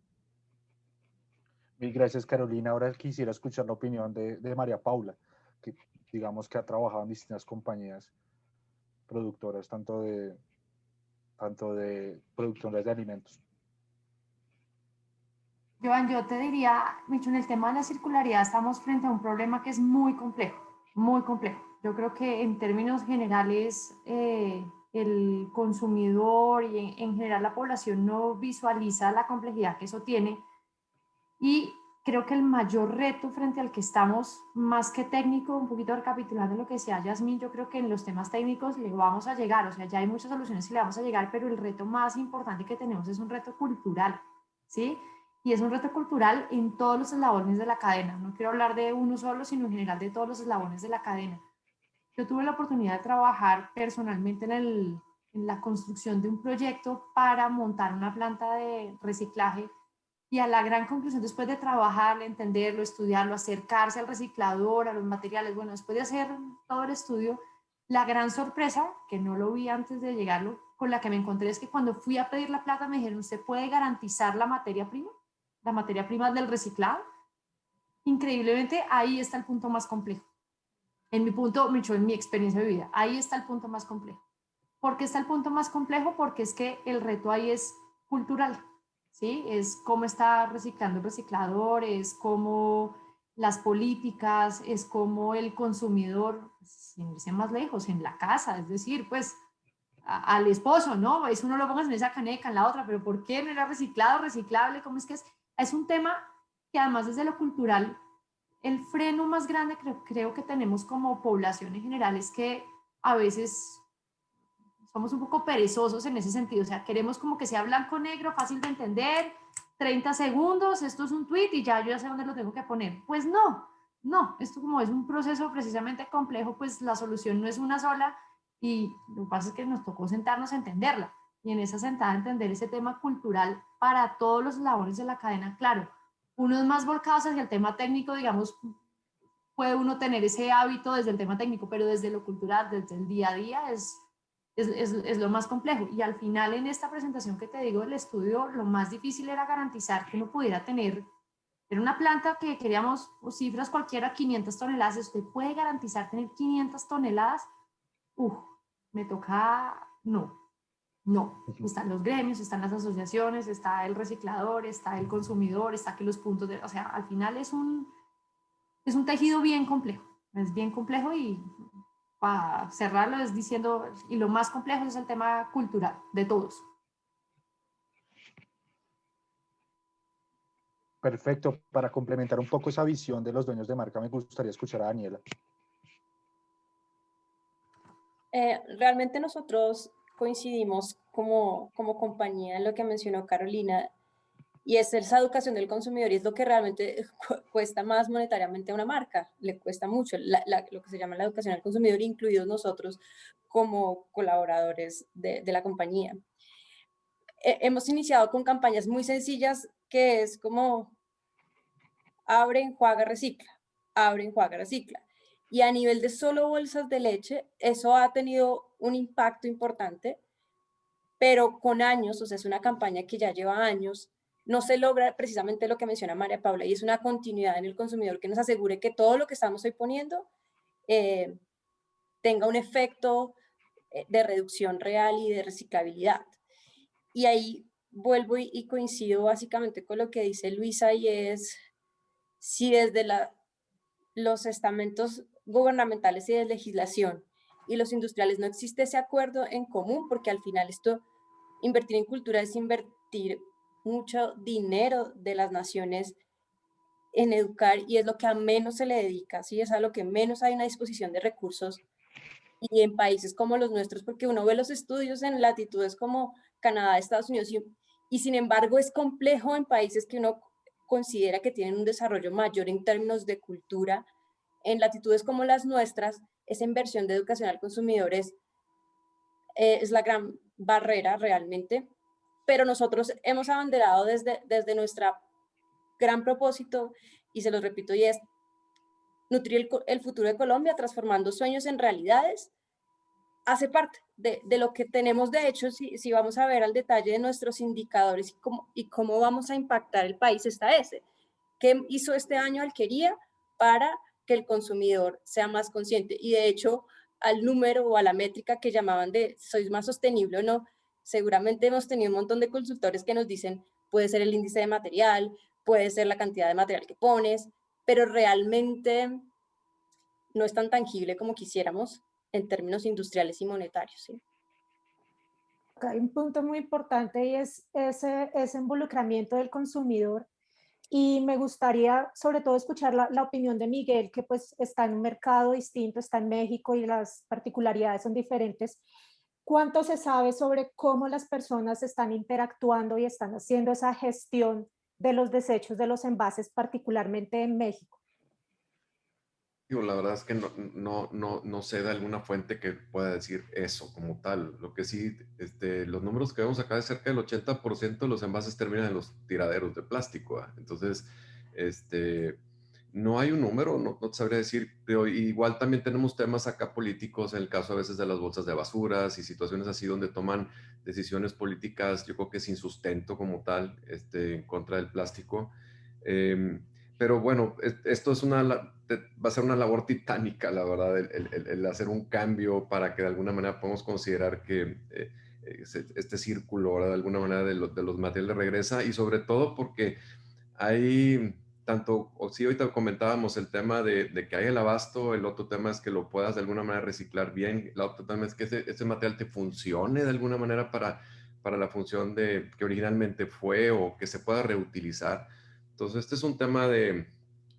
Mil gracias, Carolina. Ahora quisiera escuchar la opinión de, María Paula, que digamos que ha trabajado en distintas compañías productoras, tanto de, tanto de productoras de alimentos. Joan, yo te diría, Micho, en el tema de la circularidad estamos frente a un problema que es muy complejo, muy complejo. Yo creo que en términos generales eh, el consumidor y en, general la población no visualiza la complejidad que eso tiene. Y creo que el mayor reto frente al que estamos, más que técnico, un poquito recapitulando lo que decía Yasmin, yo creo que en los temas técnicos le vamos a llegar, o sea, ya hay muchas soluciones y le vamos a llegar, pero el reto más importante que tenemos es un reto cultural, ¿sí? Y es un reto cultural en todos los eslabones de la cadena. No quiero hablar de uno solo, sino en general de todos los eslabones de la cadena. Yo tuve la oportunidad de trabajar personalmente en, el, en la construcción de un proyecto para montar una planta de reciclaje y a la gran conclusión, después de trabajar, entenderlo, estudiarlo, acercarse al reciclador, a los materiales, bueno, después de hacer todo el estudio, la gran sorpresa, que no lo vi antes de llegarlo, con la que me encontré es que cuando fui a pedir la plata me dijeron, ¿usted puede garantizar la materia prima? La materia prima del reciclado. Increíblemente, ahí está el punto más complejo en mi punto, en mi experiencia de vida. Ahí está el punto más complejo. ¿Por qué está el punto más complejo? Porque es que el reto ahí es cultural, ¿sí? Es cómo está reciclando el reciclador, es cómo las políticas, es cómo el consumidor, sin irse más lejos, en la casa, es decir, pues al esposo, ¿no? Eso no lo pongas en esa caneca, en la otra, pero ¿por qué no era reciclado, reciclable? ¿Cómo es que es? Es un tema que además desde lo cultural el freno más grande creo, creo que tenemos como población en general es que a veces somos un poco perezosos en ese sentido, o sea, queremos como que sea blanco-negro, fácil de entender, 30 segundos, esto es un tweet y ya yo ya sé dónde lo tengo que poner. Pues no, no, esto como es un proceso precisamente complejo, pues la solución no es una sola y lo que pasa es que nos tocó sentarnos a entenderla y en esa sentada entender ese tema cultural para todos los labores de la cadena, claro, unos más volcados hacia el tema técnico, digamos, puede uno tener ese hábito desde el tema técnico, pero desde lo cultural, desde el día a día, es, es, es, lo más complejo. Y al final, en esta presentación que te digo del estudio, lo más difícil era garantizar que uno pudiera tener, era una planta que queríamos, cifras cualquiera, 500 toneladas, usted puede garantizar tener 500 toneladas, uff, me toca, no, no, están los gremios, están las asociaciones, está el reciclador, está el consumidor, está que los puntos de... O sea, al final es un, es un tejido bien complejo, es bien complejo y para cerrarlo es diciendo, y lo más complejo es el tema cultural de todos. Perfecto. Para complementar un poco esa visión de los dueños de marca, me gustaría escuchar a Daniela. Eh, realmente nosotros coincidimos como, como compañía en lo que mencionó Carolina, y es esa educación del consumidor y es lo que realmente cuesta más monetariamente a una marca, le cuesta mucho lo que se llama la educación al consumidor, incluidos nosotros como colaboradores de, de la compañía. hemos iniciado con campañas muy sencillas que es como abre, enjuaga, recicla, abre, enjuaga, recicla. Y a nivel de solo bolsas de leche, eso ha tenido un impacto importante, pero con años, o sea, es una campaña que ya lleva años, no se logra precisamente lo que menciona María Paula, y es una continuidad en el consumidor que nos asegure que todo lo que estamos hoy poniendo eh, tenga un efecto eh, de reducción real y de reciclabilidad. Y ahí vuelvo y, y coincido básicamente con lo que dice Luisa, y es si desde la, los estamentos gubernamentales y de legislación y los industriales no existe ese acuerdo en común, porque al final esto, invertir en cultura es invertir mucho dinero de las naciones en educar y es lo que a menos se le dedica, ¿sí? es a lo que menos hay una disposición de recursos y en países como los nuestros, porque uno ve los estudios en latitudes como Canadá, Estados Unidos y, y sin embargo es complejo en países que uno considera que tienen un desarrollo mayor en términos de cultura, en latitudes como las nuestras, esa inversión de educación al consumidor es, eh, es la gran barrera realmente, pero nosotros hemos abanderado desde, desde nuestra gran propósito, y se lo repito, y es nutrir el, futuro de Colombia, transformando sueños en realidades, hace parte de, de lo que tenemos de hecho, si, si, vamos a ver al detalle de nuestros indicadores y cómo, y cómo vamos a impactar el país, está ese. ¿Qué hizo este año Alquería para que el consumidor sea más consciente? Y de hecho, al número o a la métrica que llamaban de sois más sostenible o no, seguramente hemos tenido un montón de consultores que nos dicen, puede ser el índice de material, puede ser la cantidad de material que pones, pero realmente no es tan tangible como quisiéramos en términos industriales y monetarios. ¿sí? Hay un punto muy importante y es ese, ese involucramiento del consumidor y me gustaría sobre todo escuchar la, opinión de Miguel, que pues está en un mercado distinto, está en México y las particularidades son diferentes. ¿Cuánto se sabe sobre cómo las personas están interactuando y están haciendo esa gestión de los desechos de los envases, particularmente en México? La verdad es que no, no, no, no, sé de alguna fuente que pueda decir eso como tal. Lo que sí, este, los números que vemos acá es cerca del 80% de los envases terminan en los tiraderos de plástico. ¿ah? Entonces, este, no hay un número, no, no, te sabría decir, pero igual también tenemos temas acá políticos, en el caso a veces de las bolsas de basuras y situaciones así donde toman decisiones políticas, yo creo que sin sustento como tal, este, en contra del plástico. Em, pero bueno, esto es una, va a ser una labor titánica, la verdad, el, hacer un cambio para que de alguna manera podamos considerar que eh, este círculo, ahora de alguna manera, de, de los materiales regresa y sobre todo porque hay tanto, o sí, ahorita comentábamos el tema de, que hay el abasto, el otro tema es que lo puedas de alguna manera reciclar bien, el otro tema es que ese, material te funcione de alguna manera para, para la función de que originalmente fue o que se pueda reutilizar. Entonces, este es un tema de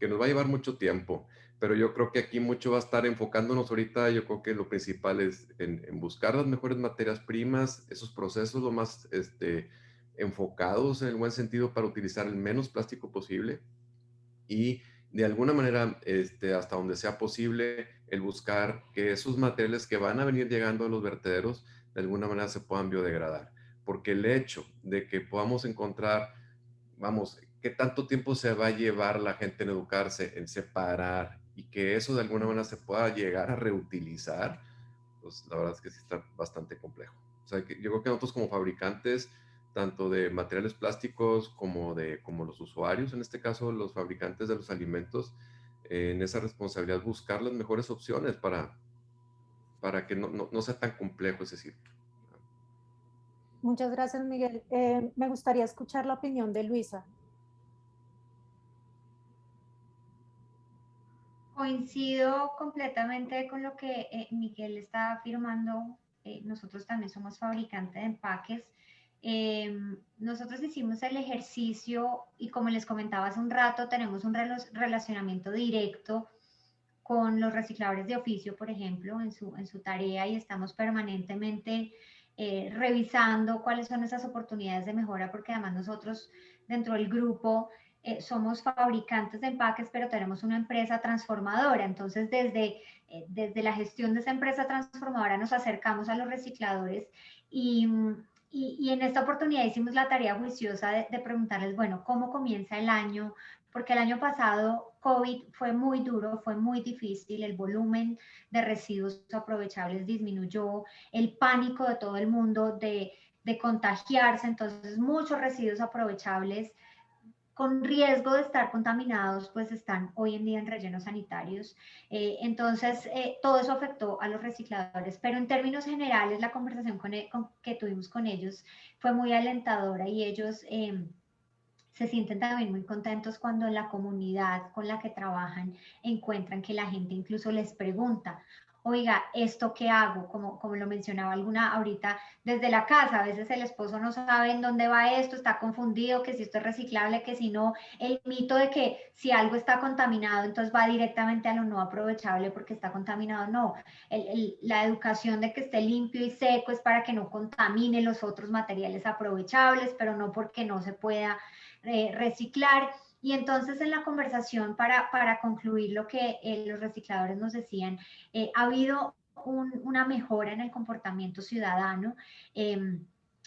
que nos va a llevar mucho tiempo, pero yo creo que aquí mucho va a estar enfocándonos ahorita, yo creo que lo principal es en, en buscar las mejores materias primas, esos procesos lo más este, enfocados en el buen sentido para utilizar el menos plástico posible y de alguna manera, este, hasta donde sea posible, el buscar que esos materiales que van a venir llegando a los vertederos, de alguna manera se puedan biodegradar. Porque el hecho de que podamos encontrar, vamos, qué tanto tiempo se va a llevar la gente en educarse, en separar, y que eso de alguna manera se pueda llegar a reutilizar, pues la verdad es que sí está bastante complejo. O sea, que yo creo que nosotros como fabricantes tanto de materiales plásticos como de como los usuarios, en este caso los fabricantes de los alimentos, en esa responsabilidad buscar las mejores opciones para, para que no, no, sea tan complejo ese ciclo. Muchas gracias, Miguel. Eh, me gustaría escuchar la opinión de Luisa. Coincido completamente con lo que eh, Miguel está afirmando. Eh, nosotros también somos fabricantes de empaques Em, nosotros hicimos el ejercicio y como les comentaba hace un rato, tenemos un relacionamiento directo con los recicladores de oficio, por ejemplo, en su, en su tarea y estamos permanentemente eh, revisando cuáles son esas oportunidades de mejora, porque además nosotros dentro del grupo eh, somos fabricantes de empaques, pero tenemos una empresa transformadora. Entonces, desde, eh, desde la gestión de esa empresa transformadora nos acercamos a los recicladores y y, en esta oportunidad hicimos la tarea juiciosa de, preguntarles, bueno, ¿cómo comienza el año? Porque el año pasado COVID fue muy duro, fue muy difícil, el volumen de residuos aprovechables disminuyó, el pánico de todo el mundo de, de contagiarse, entonces muchos residuos aprovechables con riesgo de estar contaminados, pues están hoy en día en rellenos sanitarios. Eh, entonces, eh, todo eso afectó a los recicladores, pero en términos generales, la conversación e, que tuvimos con ellos fue muy alentadora y ellos em, se sienten también muy contentos cuando en la comunidad con la que trabajan encuentran que la gente incluso les pregunta, oiga, ¿esto qué hago? Como, como lo mencionaba alguna ahorita desde la casa, a veces el esposo no sabe en dónde va esto, está confundido, que si esto es reciclable, que si no, el mito de que si algo está contaminado, entonces va directamente a lo no aprovechable porque está contaminado, no, la educación de que esté limpio y seco es para que no contamine los otros materiales aprovechables, pero no porque no se pueda eh, reciclar. Y entonces en la conversación, para, para concluir lo que eh, los recicladores nos decían, eh, ha habido una mejora en el comportamiento ciudadano. Em,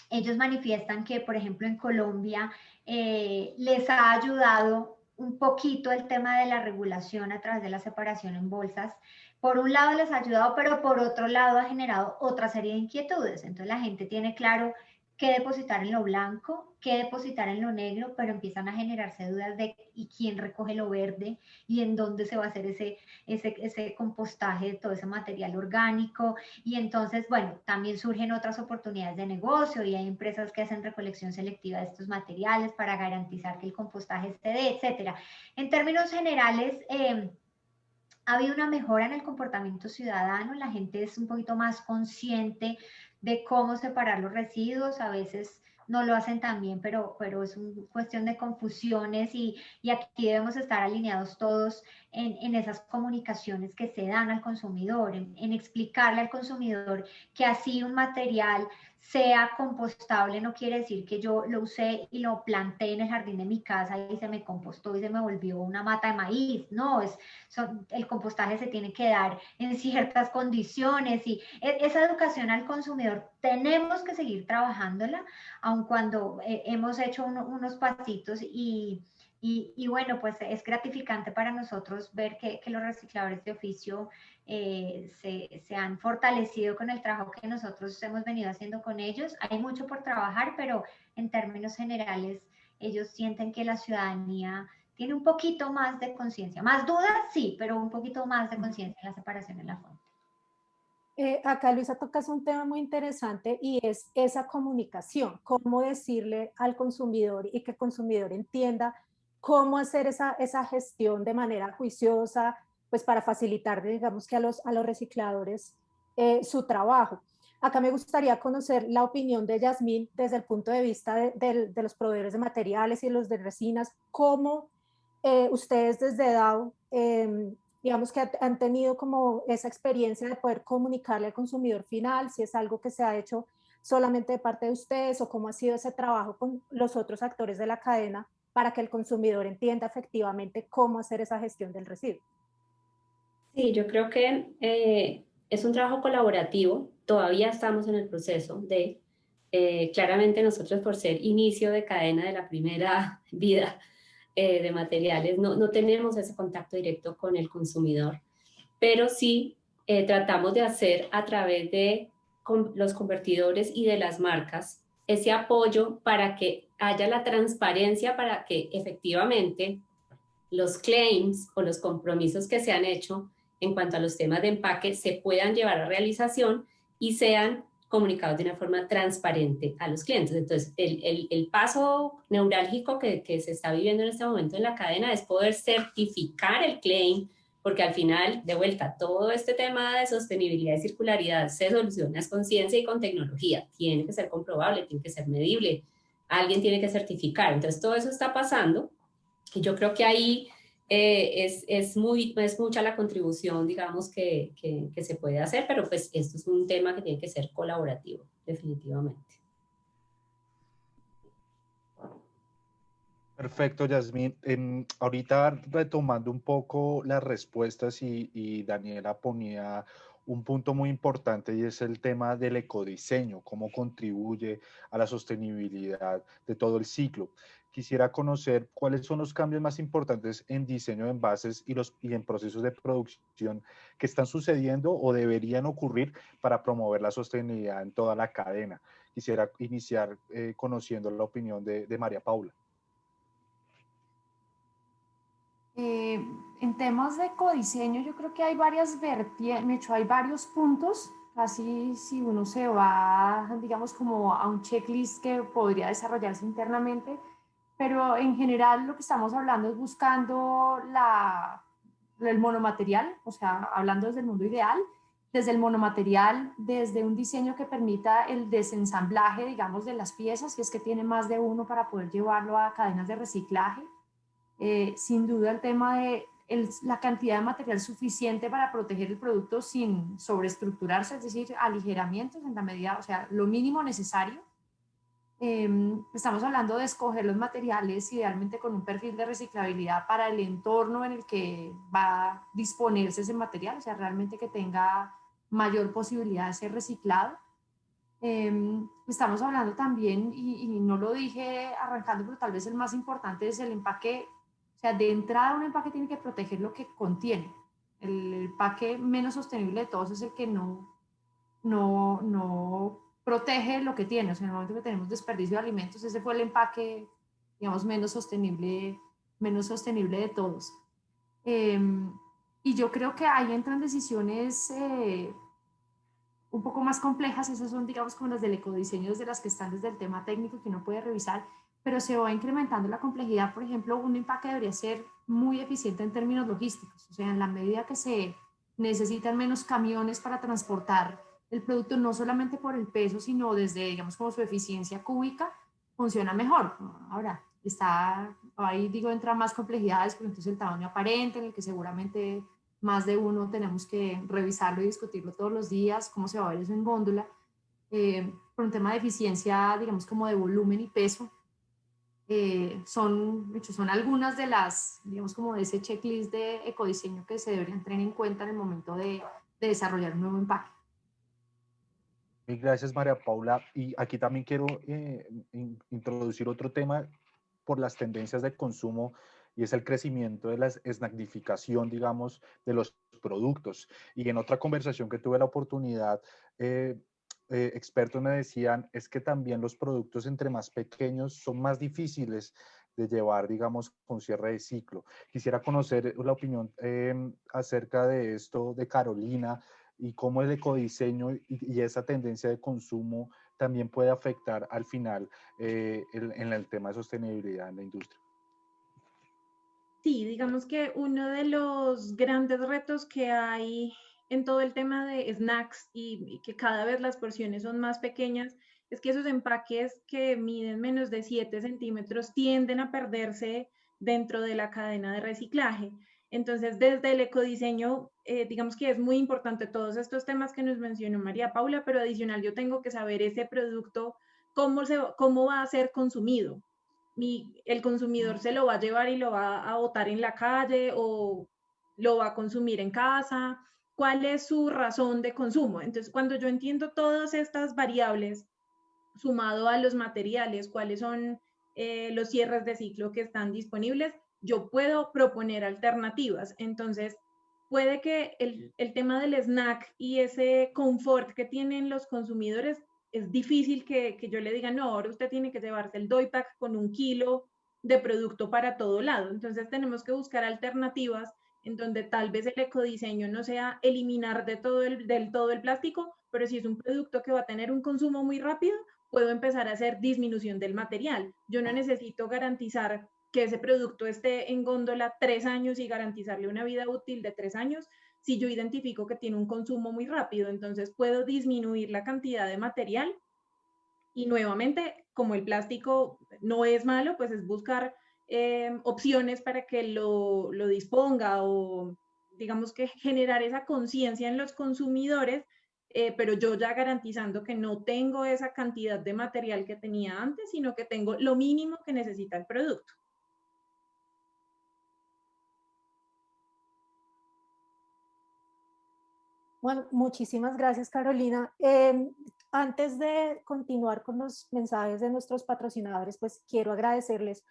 ellos manifiestan que, por ejemplo, en Colombia eh, les ha ayudado un poquito el tema de la regulación a través de la separación en bolsas. Por un lado les ha ayudado, pero por otro lado ha generado otra serie de inquietudes. Entonces la gente tiene claro qué depositar en lo blanco, qué depositar en lo negro, pero empiezan a generarse dudas de y quién recoge lo verde y en dónde se va a hacer ese, ese, ese compostaje de todo ese material orgánico. Y entonces, bueno, también surgen otras oportunidades de negocio y hay empresas que hacen recolección selectiva de estos materiales para garantizar que el compostaje se dé, etcétera. En términos generales, eh, ha habido una mejora en el comportamiento ciudadano, la gente es un poquito más consciente de cómo separar los residuos, a veces no lo hacen tan bien, pero, pero es una cuestión de confusiones y, y, aquí debemos estar alineados todos en, en, esas comunicaciones que se dan al consumidor, en, en explicarle al consumidor que así un material sea compostable no quiere decir que yo lo usé y lo planté en el jardín de mi casa y se me compostó y se me volvió una mata de maíz. No, es, el compostaje se tiene que dar en ciertas condiciones y e, esa educación al consumidor tenemos que seguir trabajándola, aun cuando eh, hemos hecho unos pasitos y y, bueno, pues es gratificante para nosotros ver que, los recicladores de oficio eh, se, han fortalecido con el trabajo que nosotros hemos venido haciendo con ellos. Hay mucho por trabajar, pero en términos generales ellos sienten que la ciudadanía tiene un poquito más de conciencia. Más dudas, sí, pero un poquito más de conciencia en la separación en la fuente. Eh, acá Luisa tocas un tema muy interesante y es esa comunicación, cómo decirle al consumidor y que el consumidor entienda cómo hacer esa, esa gestión de manera juiciosa, pues para facilitar, digamos que a los, a los recicladores eh, su trabajo. Acá me gustaría conocer la opinión de Yasmín desde el punto de vista de, los proveedores de materiales y los de resinas, cómo eh, ustedes desde DAO, em, digamos que han tenido como esa experiencia de poder comunicarle al consumidor final, si es algo que se ha hecho solamente de parte de ustedes o cómo ha sido ese trabajo con los otros actores de la cadena para que el consumidor entienda efectivamente cómo hacer esa gestión del residuo. Sí, yo creo que eh, es un trabajo colaborativo, todavía estamos en el proceso de, eh, claramente nosotros por ser inicio de cadena de la primera vida eh, de materiales, no, no, tenemos ese contacto directo con el consumidor, pero sí tratamos de hacer a través de los convertidores y de las marcas ese apoyo para que haya la transparencia para que efectivamente los claims o los compromisos que se han hecho en cuanto a los temas de empaque se puedan llevar a realización y sean comunicados de una forma transparente a los clientes. Entonces, el, el, paso neurálgico que, que, se está viviendo en este momento en la cadena es poder certificar el claim, porque al final, de vuelta, todo este tema de sostenibilidad y circularidad se soluciona con ciencia y con tecnología. Tiene que ser comprobable, tiene que ser medible, alguien tiene que certificar. Entonces, todo eso está pasando y yo creo que ahí eh, es, es, muy, es mucha la contribución, digamos, que, que, que se puede hacer, pero pues esto es un tema que tiene que ser colaborativo, definitivamente. Perfecto, Yasmín. ahorita retomando un poco las respuestas y, Daniela ponía un punto muy importante y es el tema del ecodiseño, cómo contribuye a la sostenibilidad de todo el ciclo. Quisiera conocer cuáles son los cambios más importantes en diseño de envases y, los, y en procesos de producción que están sucediendo o deberían ocurrir para promover la sostenibilidad en toda la cadena. Quisiera iniciar eh, conociendo la opinión de María Paula. Eh, en temas de codiseño, yo creo que hay varias vertientes, hay varios puntos, así si uno se va, digamos, como a un checklist que podría desarrollarse internamente, pero en general lo que estamos hablando es buscando la, el monomaterial, o sea, hablando desde el mundo ideal, desde el monomaterial, desde un diseño que permita el desensamblaje, digamos, de las piezas, si es que tiene más de uno para poder llevarlo a cadenas de reciclaje. Eh, sin duda el tema de la cantidad de material suficiente para proteger el producto sin sobreestructurarse, es decir, aligeramientos en la medida, o sea, lo mínimo necesario. Em, estamos hablando de escoger los materiales idealmente con un perfil de reciclabilidad para el entorno en el que va a disponerse ese material, o sea, realmente que tenga mayor posibilidad de ser reciclado. Em, estamos hablando también, y, y, no lo dije arrancando, pero tal vez el más importante es el empaque, o sea, de entrada un empaque tiene que proteger lo que contiene. El, empaque menos sostenible de todos es el que no, no, no protege lo que tiene. O sea, en el momento que tenemos desperdicio de alimentos, ese fue el empaque, digamos, menos sostenible, menos sostenible de todos. Eh, y yo creo que ahí entran decisiones eh, un poco más complejas, esas son digamos como las del ecodiseño, de las que están desde el tema técnico que uno puede revisar, pero se va incrementando la complejidad. Por ejemplo, un empaque debería ser muy eficiente en términos logísticos, o sea, en la medida que se necesitan menos camiones para transportar el producto, no solamente por el peso, sino desde, digamos, como su eficiencia cúbica, funciona mejor. Ahora, está, ahí digo, entra más complejidades, pero entonces el tamaño aparente, en el que seguramente más de uno tenemos que revisarlo y discutirlo todos los días, cómo se va a ver eso en góndola, eh, por un tema de eficiencia, digamos, como de volumen y peso, eh, son, son algunas de las, digamos, como de ese checklist de ecodiseño que se deberían tener en cuenta en el momento de, de desarrollar un nuevo empaque. Gracias, María Paula. Y aquí también quiero eh, introducir otro tema por las tendencias de consumo y es el crecimiento de la snackificación, digamos, de los productos. Y en otra conversación que tuve la oportunidad, eh, eh, expertos me decían, es que también los productos entre más pequeños son más difíciles de llevar, digamos, con cierre de ciclo. Quisiera conocer la opinión em, acerca de esto de Carolina y cómo el ecodiseño y, y esa tendencia de consumo también puede afectar al final eh, en el tema de sostenibilidad en la industria. Sí, digamos que uno de los grandes retos que hay en todo el tema de snacks y, que cada vez las porciones son más pequeñas es que esos empaques que miden menos de 7 centímetros tienden a perderse dentro de la cadena de reciclaje. Entonces, desde el ecodiseño, eh, digamos que es muy importante todos estos temas que nos mencionó María Paula, pero adicional yo tengo que saber ese producto, cómo, se, cómo va a ser consumido. Mi, el consumidor se lo va a llevar y lo va a botar en la calle o lo va a consumir en casa, cuál es su razón de consumo. Entonces, cuando yo entiendo todas estas variables, sumado a los materiales, cuáles son eh, los cierres de ciclo que están disponibles, yo puedo proponer alternativas. Entonces, puede que el, tema del snack y ese confort que tienen los consumidores es difícil que, yo le diga, no, ahora usted tiene que llevarse el doy pack con un kilo de producto para todo lado. Entonces tenemos que buscar alternativas en donde tal vez el ecodiseño no sea eliminar de todo el, del todo el plástico, pero si es un producto que va a tener un consumo muy rápido, puedo empezar a hacer disminución del material. Yo no necesito garantizar que ese producto esté en góndola tres años y garantizarle una vida útil de tres años, si yo identifico que tiene un consumo muy rápido, entonces puedo disminuir la cantidad de material y nuevamente, como el plástico no es malo, pues es buscar eh, opciones para que lo, lo disponga o digamos que generar esa conciencia en los consumidores, eh, pero yo ya garantizando que no tengo esa cantidad de material que tenía antes, sino que tengo lo mínimo que necesita el producto. Bueno, muchísimas gracias, Carolina. Em, antes de continuar con los mensajes de nuestros patrocinadores, pues quiero agradecerles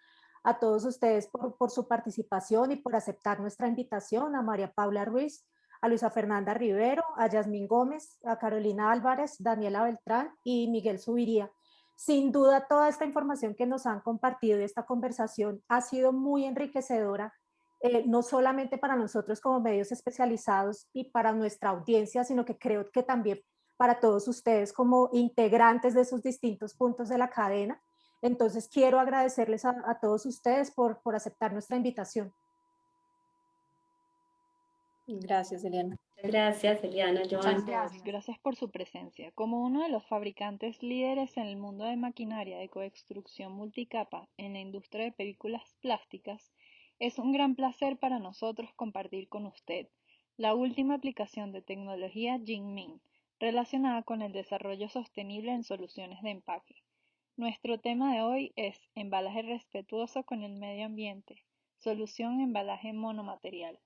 a todos ustedes por, por, su participación y por aceptar nuestra invitación, a María Paula Ruiz, a Luisa Fernanda Rivero, a Yasmín Gómez, a Carolina Álvarez, Daniela Beltrán y Miguel Subiría. Sin duda, toda esta información que nos han compartido y esta conversación ha sido muy enriquecedora eh, no solamente para nosotros como medios especializados y para nuestra audiencia, sino que creo que también para todos ustedes como integrantes de esos distintos puntos de la cadena. Entonces quiero agradecerles a, todos ustedes por, por aceptar nuestra invitación. Gracias, Eliana. Gracias, Eliana. Muchas gracias. Gracias por su presencia. Como uno de los fabricantes líderes en el mundo de maquinaria de coextrucción multicapa en la industria de películas plásticas, es un gran placer para nosotros compartir con usted la última aplicación de tecnología Jingming relacionada con el desarrollo sostenible en soluciones de empaque. Nuestro tema de hoy es embalaje respetuoso con el medio ambiente, solución embalaje monomaterial.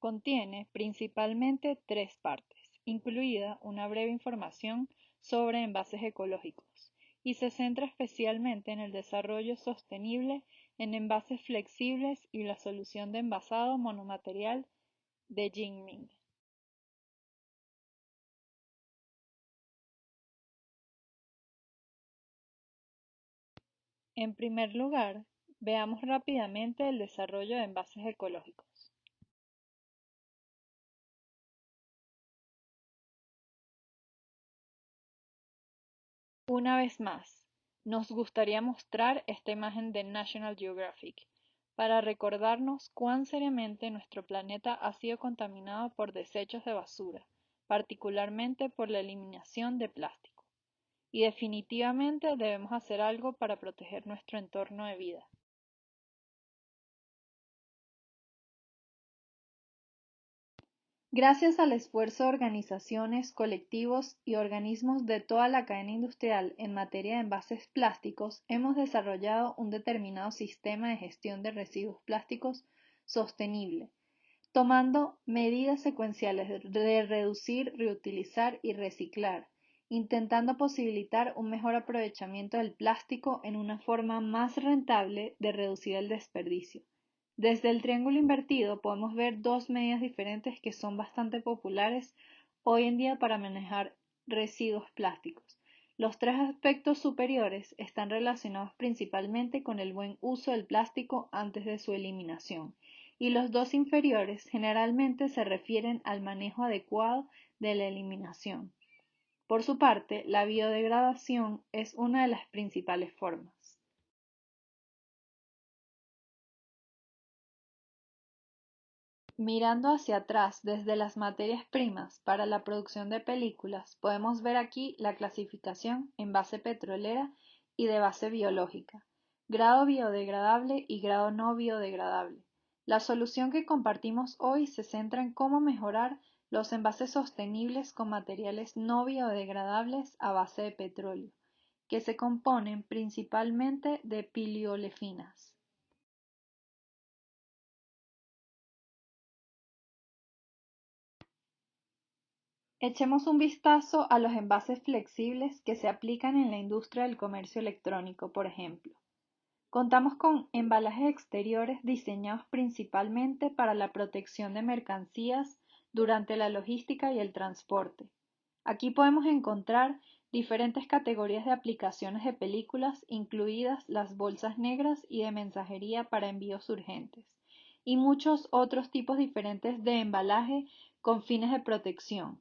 Contiene principalmente tres partes, incluida una breve información sobre envases ecológicos, y se centra especialmente en el desarrollo sostenible en envases flexibles y la solución de envasado monomaterial de Jingming. En primer lugar, veamos rápidamente el desarrollo de envases ecológicos. Una vez más, nos gustaría mostrar esta imagen de National Geographic para recordarnos cuán seriamente nuestro planeta ha sido contaminado por desechos de basura, particularmente por la eliminación de plástico. Y definitivamente debemos hacer algo para proteger nuestro entorno de vida. Gracias al esfuerzo de organizaciones, colectivos y organismos de toda la cadena industrial en materia de envases plásticos, hemos desarrollado un determinado sistema de gestión de residuos plásticos sostenible, tomando medidas secuenciales de reducir, reutilizar y reciclar, intentando posibilitar un mejor aprovechamiento del plástico en una forma más rentable de reducir el desperdicio. Desde el triángulo invertido podemos ver dos medidas diferentes que son bastante populares hoy en día para manejar residuos plásticos. Los tres aspectos superiores están relacionados principalmente con el buen uso del plástico antes de su eliminación, y los dos inferiores generalmente se refieren al manejo adecuado de la eliminación. Por su parte, la biodegradación es una de las principales formas. Mirando hacia atrás desde las materias primas para la producción de películas, podemos ver aquí la clasificación en base petrolera y de base biológica, grado biodegradable y grado no biodegradable. La solución que compartimos hoy se centra en cómo mejorar los envases sostenibles con materiales no biodegradables a base de petróleo, que se componen principalmente de piliolefinas. Echemos un vistazo a los envases flexibles que se aplican en la industria del comercio electrónico, por ejemplo. Contamos con embalajes exteriores diseñados principalmente para la protección de mercancías durante la logística y el transporte. Aquí podemos encontrar diferentes categorías de aplicaciones de películas, incluidas las bolsas negras y de mensajería para envíos urgentes, y muchos otros tipos diferentes de embalaje con fines de protección,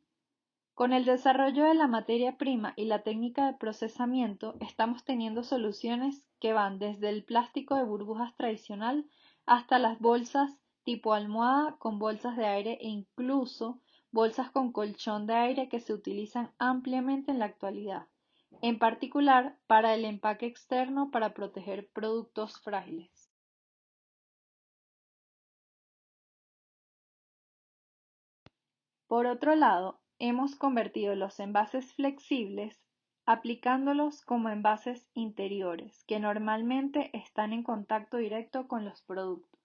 con el desarrollo de la materia prima y la técnica de procesamiento, estamos teniendo soluciones que van desde el plástico de burbujas tradicional hasta las bolsas tipo almohada con bolsas de aire e incluso bolsas con colchón de aire que se utilizan ampliamente en la actualidad, en particular para el empaque externo para proteger productos frágiles. Por otro lado, hemos convertido los envases flexibles aplicándolos como envases interiores, que normalmente están en contacto directo con los productos.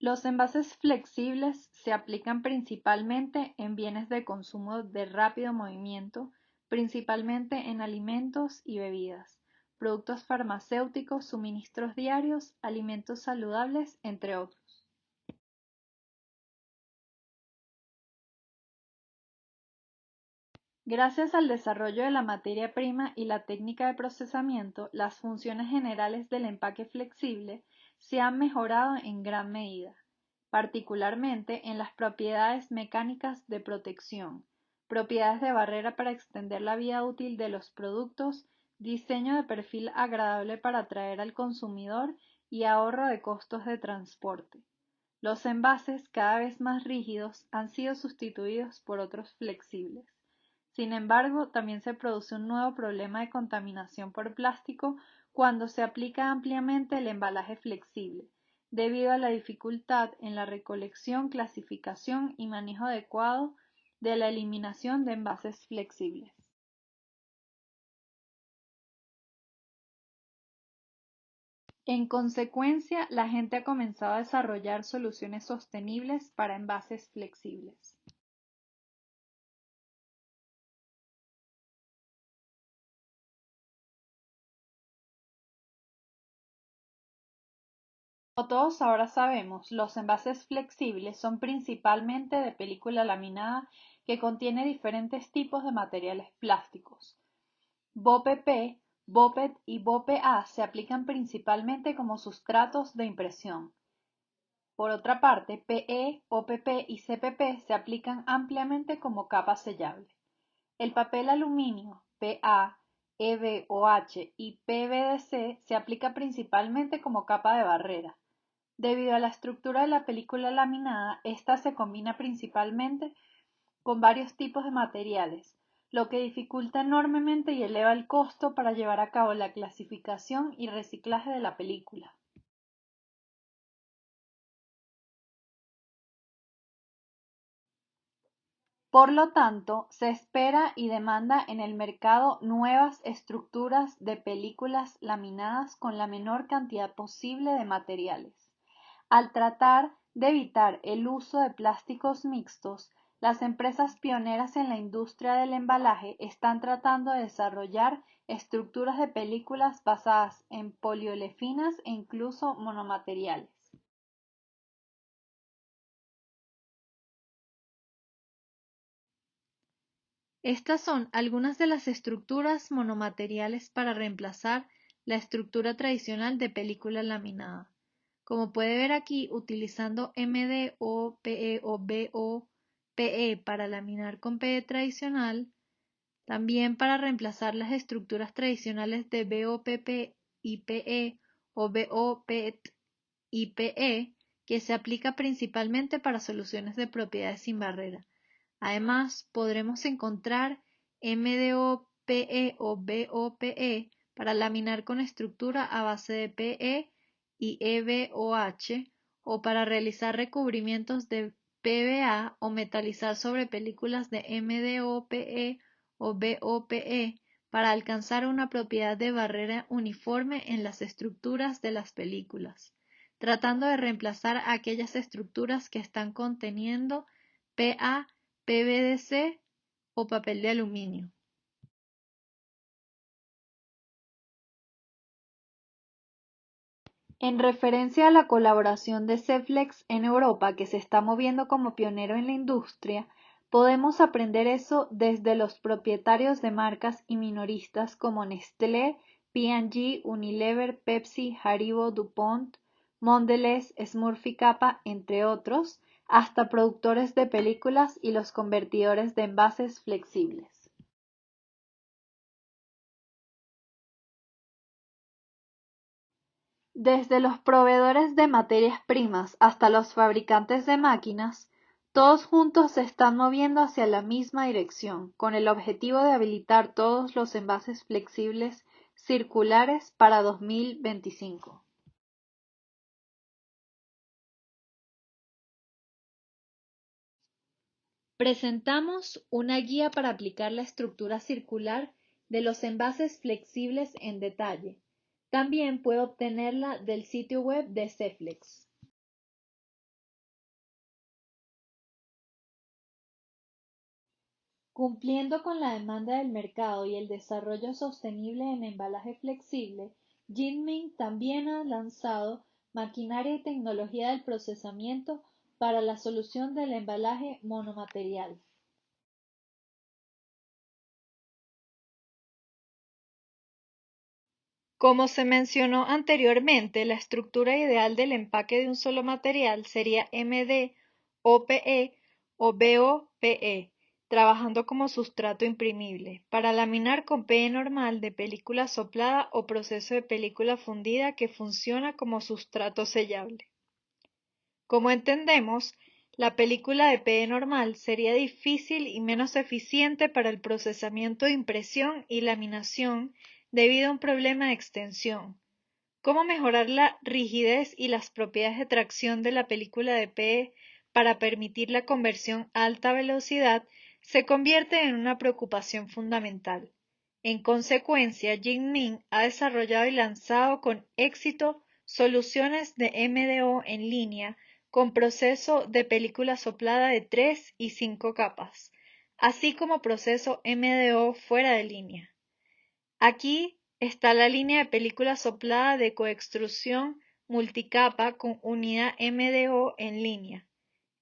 Los envases flexibles se aplican principalmente en bienes de consumo de rápido movimiento, principalmente en alimentos y bebidas productos farmacéuticos, suministros diarios, alimentos saludables, entre otros. Gracias al desarrollo de la materia prima y la técnica de procesamiento, las funciones generales del empaque flexible se han mejorado en gran medida, particularmente en las propiedades mecánicas de protección, propiedades de barrera para extender la vida útil de los productos, diseño de perfil agradable para atraer al consumidor y ahorro de costos de transporte. Los envases, cada vez más rígidos, han sido sustituidos por otros flexibles. Sin embargo, también se produce un nuevo problema de contaminación por plástico cuando se aplica ampliamente el embalaje flexible, debido a la dificultad en la recolección, clasificación y manejo adecuado de la eliminación de envases flexibles. En consecuencia, la gente ha comenzado a desarrollar soluciones sostenibles para envases flexibles. Como todos ahora sabemos, los envases flexibles son principalmente de película laminada que contiene diferentes tipos de materiales plásticos. BOPP BOPET y BOPE-A se aplican principalmente como sustratos de impresión. Por otra parte, PE, OPP y CPP se aplican ampliamente como capa sellable. El papel aluminio, PA, EVOH y PVDC se aplica principalmente como capa de barrera. Debido a la estructura de la película laminada, esta se combina principalmente con varios tipos de materiales, lo que dificulta enormemente y eleva el costo para llevar a cabo la clasificación y reciclaje de la película. Por lo tanto, se espera y demanda en el mercado nuevas estructuras de películas laminadas con la menor cantidad posible de materiales. Al tratar de evitar el uso de plásticos mixtos, las empresas pioneras en la industria del embalaje están tratando de desarrollar estructuras de películas basadas en poliolefinas e incluso monomateriales. Estas son algunas de las estructuras monomateriales para reemplazar la estructura tradicional de película laminada. Como puede ver aquí, utilizando PE o PE para laminar con PE tradicional, también para reemplazar las estructuras tradicionales de BOPP y PE o BOPET y PE, que se aplica principalmente para soluciones de propiedades sin barrera. Además, podremos encontrar MDOPE o BOPE para laminar con estructura a base de PE y EVOH o para realizar recubrimientos de PVA o metalizar sobre películas de MDOPE o BOPE para alcanzar una propiedad de barrera uniforme en las estructuras de las películas, tratando de reemplazar aquellas estructuras que están conteniendo PA, PVDC o papel de aluminio. En referencia a la colaboración de Ceflex en Europa, que se está moviendo como pionero en la industria, podemos aprender eso desde los propietarios de marcas y minoristas como Nestlé, P&G, Unilever, Pepsi, Haribo, DuPont, Mondelez, Smurfy Kappa, entre otros, hasta productores de películas y los convertidores de envases flexibles. Desde los proveedores de materias primas hasta los fabricantes de máquinas, todos juntos se están moviendo hacia la misma dirección, con el objetivo de habilitar todos los envases flexibles circulares para 2025. Presentamos una guía para aplicar la estructura circular de los envases flexibles en detalle también puede obtenerla del sitio web de Ceflex. Cumpliendo con la demanda del mercado y el desarrollo sostenible en embalaje flexible, Jinming también ha lanzado maquinaria y tecnología del procesamiento para la solución del embalaje monomaterial. Como se mencionó anteriormente, la estructura ideal del empaque de un solo material sería MD, OPE o BOPE, trabajando como sustrato imprimible, para laminar con PE normal de película soplada o proceso de película fundida que funciona como sustrato sellable. Como entendemos, la película de PE normal sería difícil y menos eficiente para el procesamiento de impresión y laminación debido a un problema de extensión. ¿Cómo mejorar la rigidez y las propiedades de tracción de la película de PE para permitir la conversión a alta velocidad se convierte en una preocupación fundamental. En consecuencia, Jingming ha desarrollado y lanzado con éxito soluciones de MDO en línea con proceso de película soplada de 3 y 5 capas, así como proceso MDO fuera de línea. Aquí está la línea de película soplada de coextrusión multicapa con unidad MDO en línea.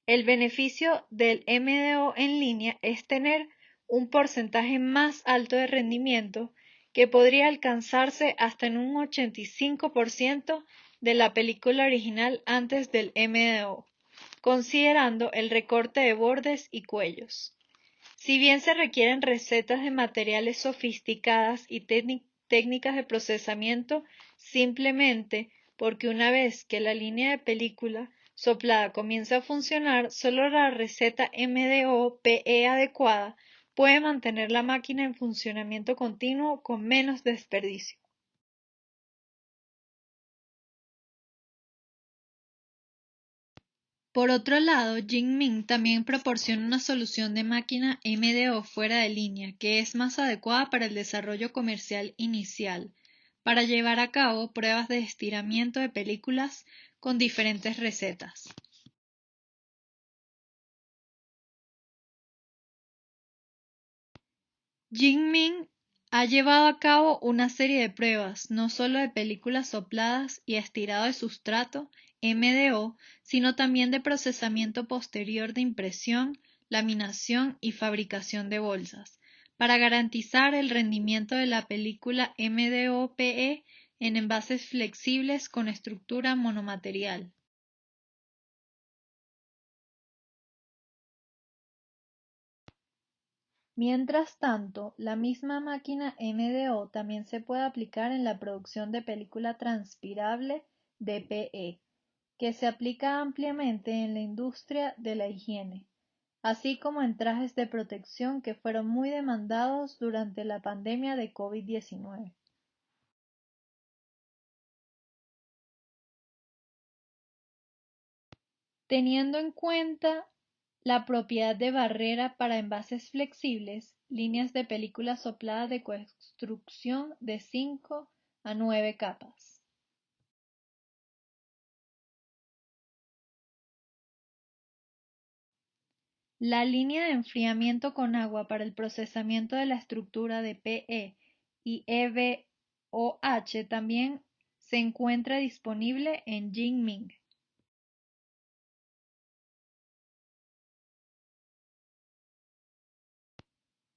El beneficio del MDO en línea es tener un porcentaje más alto de rendimiento que podría alcanzarse hasta en un 85% de la película original antes del MDO, considerando el recorte de bordes y cuellos. Si bien se requieren recetas de materiales sofisticadas y técnicas de procesamiento, simplemente porque una vez que la línea de película soplada comienza a funcionar, solo la receta MDO-PE adecuada puede mantener la máquina en funcionamiento continuo con menos desperdicio. Por otro lado, Jingming también proporciona una solución de máquina MDO fuera de línea que es más adecuada para el desarrollo comercial inicial, para llevar a cabo pruebas de estiramiento de películas con diferentes recetas. Jingming ha llevado a cabo una serie de pruebas, no solo de películas sopladas y estirado de sustrato, MDO, sino también de procesamiento posterior de impresión, laminación y fabricación de bolsas, para garantizar el rendimiento de la película MDO-PE en envases flexibles con estructura monomaterial. Mientras tanto, la misma máquina MDO también se puede aplicar en la producción de película transpirable DPE, que se aplica ampliamente en la industria de la higiene, así como en trajes de protección que fueron muy demandados durante la pandemia de COVID-19. Teniendo en cuenta la propiedad de barrera para envases flexibles, líneas de película soplada de construcción de 5 a 9 capas. La línea de enfriamiento con agua para el procesamiento de la estructura de PE y EVOH también se encuentra disponible en Jingming.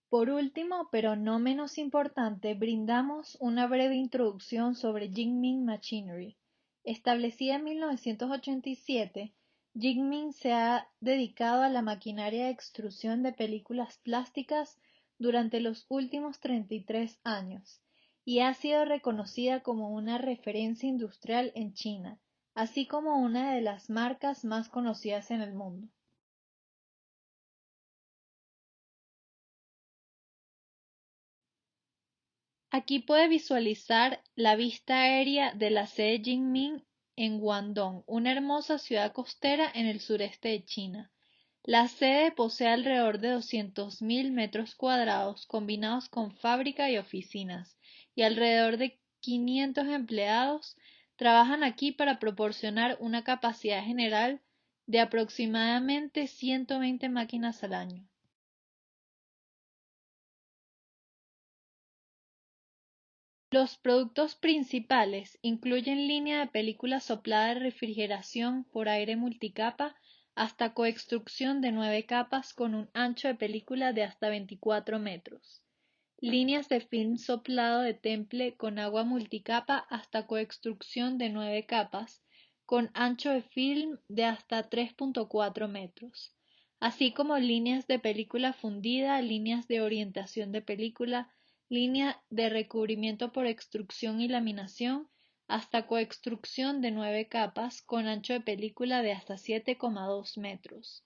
Por último, pero no menos importante, brindamos una breve introducción sobre Jingming Machinery. Establecida en 1987, Jingming se ha dedicado a la maquinaria de extrusión de películas plásticas durante los últimos 33 años y ha sido reconocida como una referencia industrial en China, así como una de las marcas más conocidas en el mundo. Aquí puede visualizar la vista aérea de la sede Jingming en Guangdong, una hermosa ciudad costera en el sureste de China. La sede posee alrededor de 200.000 metros cuadrados combinados con fábrica y oficinas, y alrededor de 500 empleados trabajan aquí para proporcionar una capacidad general de aproximadamente 120 máquinas al año. Los productos principales incluyen línea de película soplada de refrigeración por aire multicapa hasta coextrucción de nueve capas con un ancho de película de hasta 24 metros, líneas de film soplado de temple con agua multicapa hasta coextrucción de nueve capas con ancho de film de hasta 3.4 metros, así como líneas de película fundida, líneas de orientación de película, línea de recubrimiento por extrusión y laminación, hasta coextrucción de nueve capas con ancho de película de hasta 7,2 metros.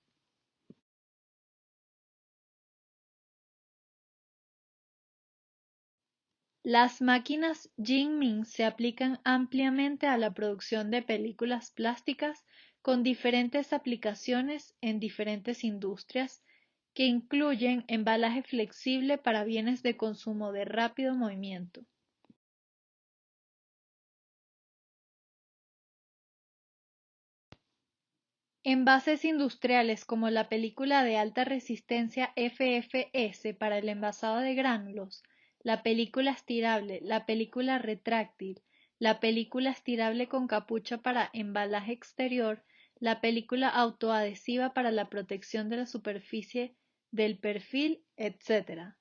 Las máquinas Jinming se aplican ampliamente a la producción de películas plásticas con diferentes aplicaciones en diferentes industrias que incluyen embalaje flexible para bienes de consumo de rápido movimiento. Envases industriales como la película de alta resistencia FFS para el envasado de gránulos la película estirable, la película retráctil, la película estirable con capucha para embalaje exterior, la película autoadhesiva para la protección de la superficie del perfil, etc.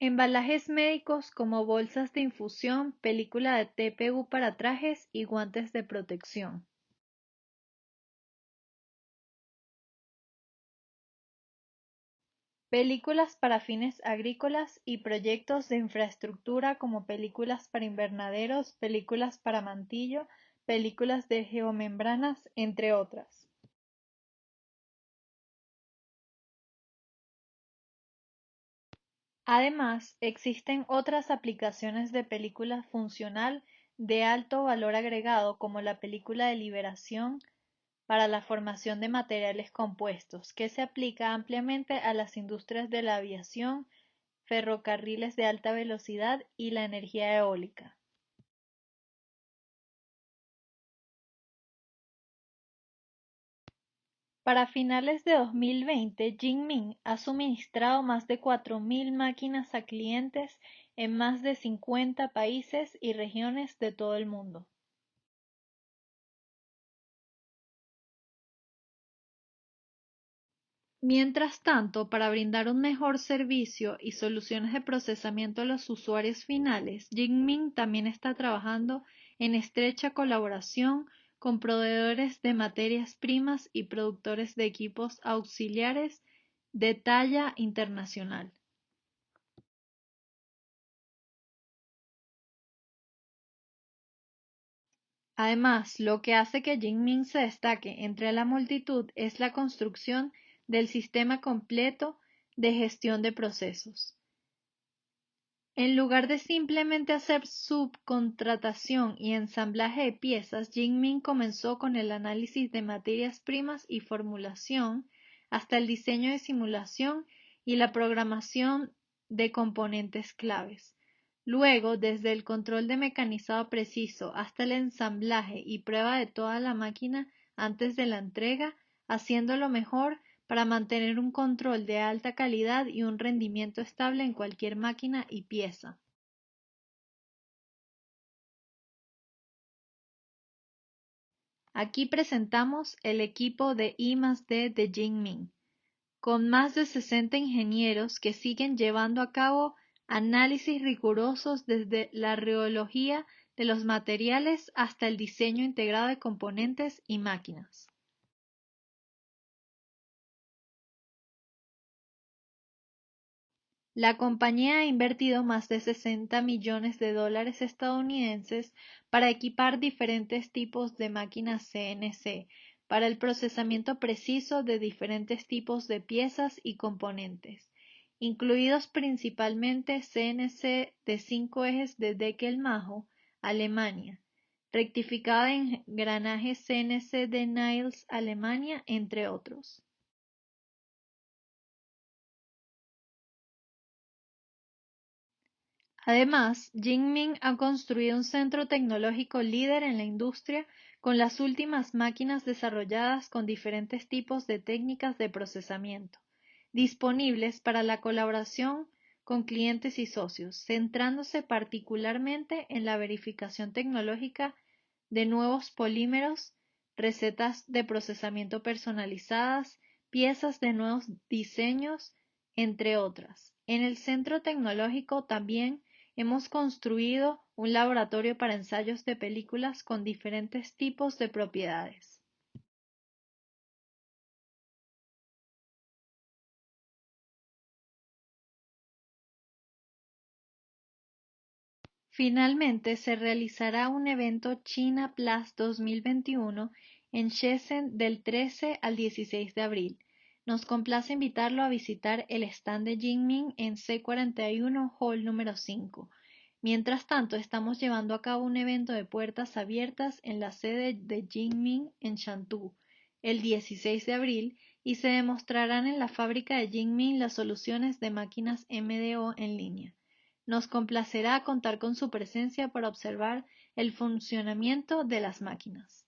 Embalajes médicos como bolsas de infusión, película de TPU para trajes y guantes de protección. películas para fines agrícolas y proyectos de infraestructura como películas para invernaderos, películas para mantillo, películas de geomembranas, entre otras. Además, existen otras aplicaciones de película funcional de alto valor agregado como la película de liberación, para la formación de materiales compuestos, que se aplica ampliamente a las industrias de la aviación, ferrocarriles de alta velocidad y la energía eólica. Para finales de 2020, Jinming ha suministrado más de 4.000 máquinas a clientes en más de 50 países y regiones de todo el mundo. Mientras tanto, para brindar un mejor servicio y soluciones de procesamiento a los usuarios finales, Jinming también está trabajando en estrecha colaboración con proveedores de materias primas y productores de equipos auxiliares de talla internacional. Además, lo que hace que Jinming se destaque entre la multitud es la construcción del sistema completo de gestión de procesos. En lugar de simplemente hacer subcontratación y ensamblaje de piezas, Jinming comenzó con el análisis de materias primas y formulación, hasta el diseño de simulación y la programación de componentes claves. Luego, desde el control de mecanizado preciso hasta el ensamblaje y prueba de toda la máquina antes de la entrega, haciéndolo mejor para mantener un control de alta calidad y un rendimiento estable en cualquier máquina y pieza. Aquí presentamos el equipo de I+D de Jingming, con más de 60 ingenieros que siguen llevando a cabo análisis rigurosos desde la reología de los materiales hasta el diseño integrado de componentes y máquinas. La compañía ha invertido más de 60 millones de dólares estadounidenses para equipar diferentes tipos de máquinas CNC para el procesamiento preciso de diferentes tipos de piezas y componentes, incluidos principalmente CNC de cinco ejes de Deckel-Maho, Alemania, rectificado en engranajes CNC de Niles, Alemania, entre otros. Además, Jinming ha construido un centro tecnológico líder en la industria con las últimas máquinas desarrolladas con diferentes tipos de técnicas de procesamiento, disponibles para la colaboración con clientes y socios, centrándose particularmente en la verificación tecnológica de nuevos polímeros, recetas de procesamiento personalizadas, piezas de nuevos diseños, entre otras. En el centro tecnológico también hemos construido un laboratorio para ensayos de películas con diferentes tipos de propiedades. Finalmente se realizará un evento China Plus 2021 en Shenzhen del 13 al 16 de abril. Nos complace invitarlo a visitar el stand de Jinming en C41 Hall número 5. Mientras tanto, estamos llevando a cabo un evento de puertas abiertas en la sede de Jinming en Shantou el 16 de abril y se demostrarán en la fábrica de Jinming las soluciones de máquinas MDO en línea. Nos complacerá contar con su presencia para observar el funcionamiento de las máquinas.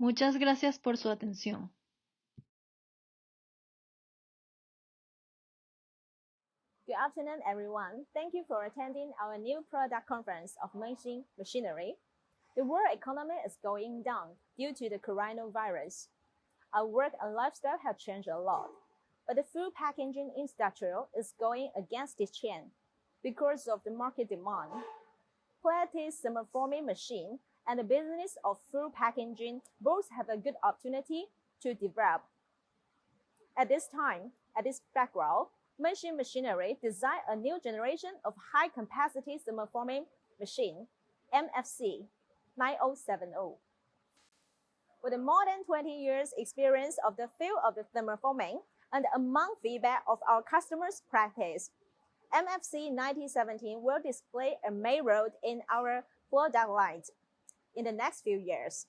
Muchas gracias por su atención. Good afternoon, everyone. Thank you for attending our new product conference of Machine Machinery. The world economy is going down due to the coronavirus. Our work and lifestyle have changed a lot, but the food packaging industry is going against this trend because of the market demand. Pilates thermoforming machine and the business of food packaging both have a good opportunity to develop. At this time, at this background, Machine Machinery designed a new generation of high-capacity thermoforming machine, MFC 9070. With more than 20 years experience of the field of the thermoforming and among feedback of our customers' practice, MFC 9017 will display a main role in our product lines in the next few years.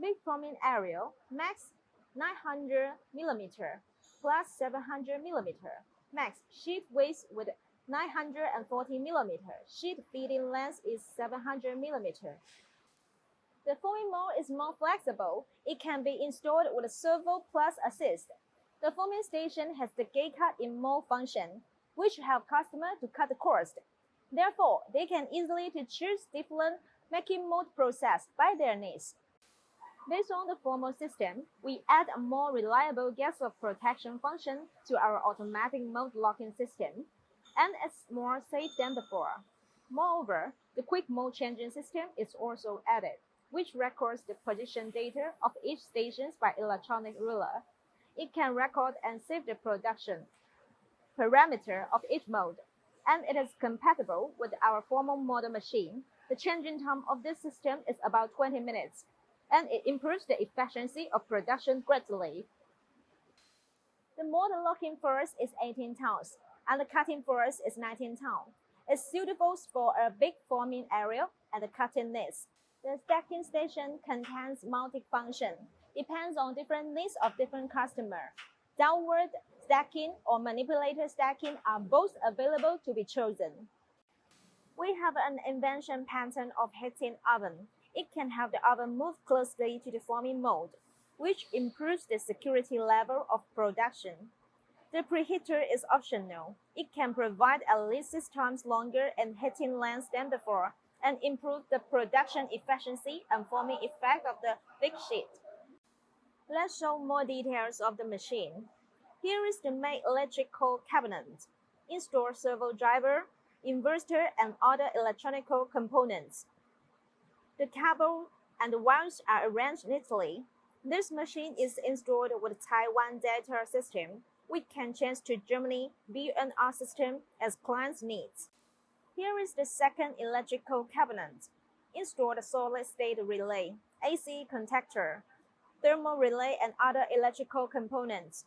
Big forming area, max 900 millimeter plus 700 millimeter, max sheet width with 940 millimeter, sheet feeding length is 700 millimeter, the foaming mold is more flexible. It can be installed with a servo plus assist. The foaming station has the gate cut in mold function, which help customer to cut the cost. Therefore, they can easily to choose different making mold process by their needs. Based on the formal system, we add a more reliable gas of protection function to our automatic mold locking system, and it's more safe than before. Moreover, the quick mold changing system is also added which records the position data of each station by electronic ruler. It can record and save the production parameter of each mode, and it is compatible with our formal model machine. The changing time of this system is about 20 minutes, and it improves the efficiency of production greatly. The modern locking force is 18 tons, and the cutting force is 19 tons. It's suitable for a big forming area and the cutting needs. The stacking station contains multi-function, depends on different needs of different customer. Downward stacking or manipulator stacking are both available to be chosen. We have an invention pattern of heating oven. It can have the oven move closely to the forming mold, which improves the security level of production. The preheater is optional. It can provide at least six times longer and heating length than before, and improve the production efficiency and forming effect of the thick sheet. Let's show more details of the machine. Here is the main electrical cabinet. Install servo driver, inverter, and other electronical components. The cable and the wires are arranged neatly. This machine is installed with Taiwan data system. We can change to Germany BNR system as clients needs. Here is the second electrical cabinet. Install the solid-state relay, AC contactor, thermal relay, and other electrical components.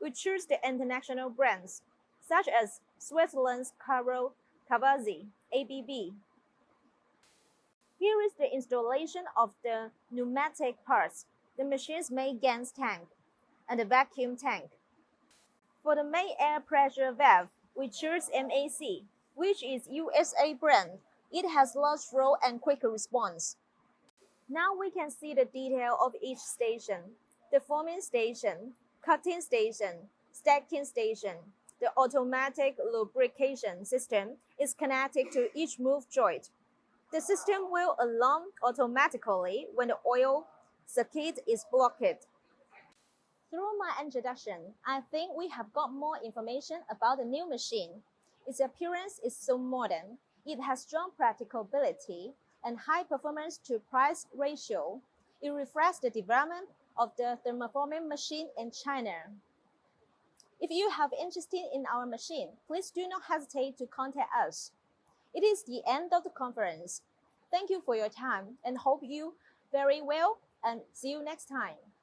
We choose the international brands, such as Switzerland's Caro Cavazzi, ABB. Here is the installation of the pneumatic parts, the machine's main gas tank, and the vacuum tank. For the main air pressure valve, we choose MAC, which is USA brand. It has large flow and quick response. Now we can see the detail of each station. The forming station, cutting station, stacking station. The automatic lubrication system is connected to each move joint. The system will alarm automatically when the oil circuit is blocked. Through my introduction, I think we have got more information about the new machine. Its appearance is so modern. It has strong practicability and high performance to price ratio. It reflects the development of the thermoforming machine in China. If you have interest in our machine, please do not hesitate to contact us. It is the end of the conference. Thank you for your time and hope you very well and see you next time.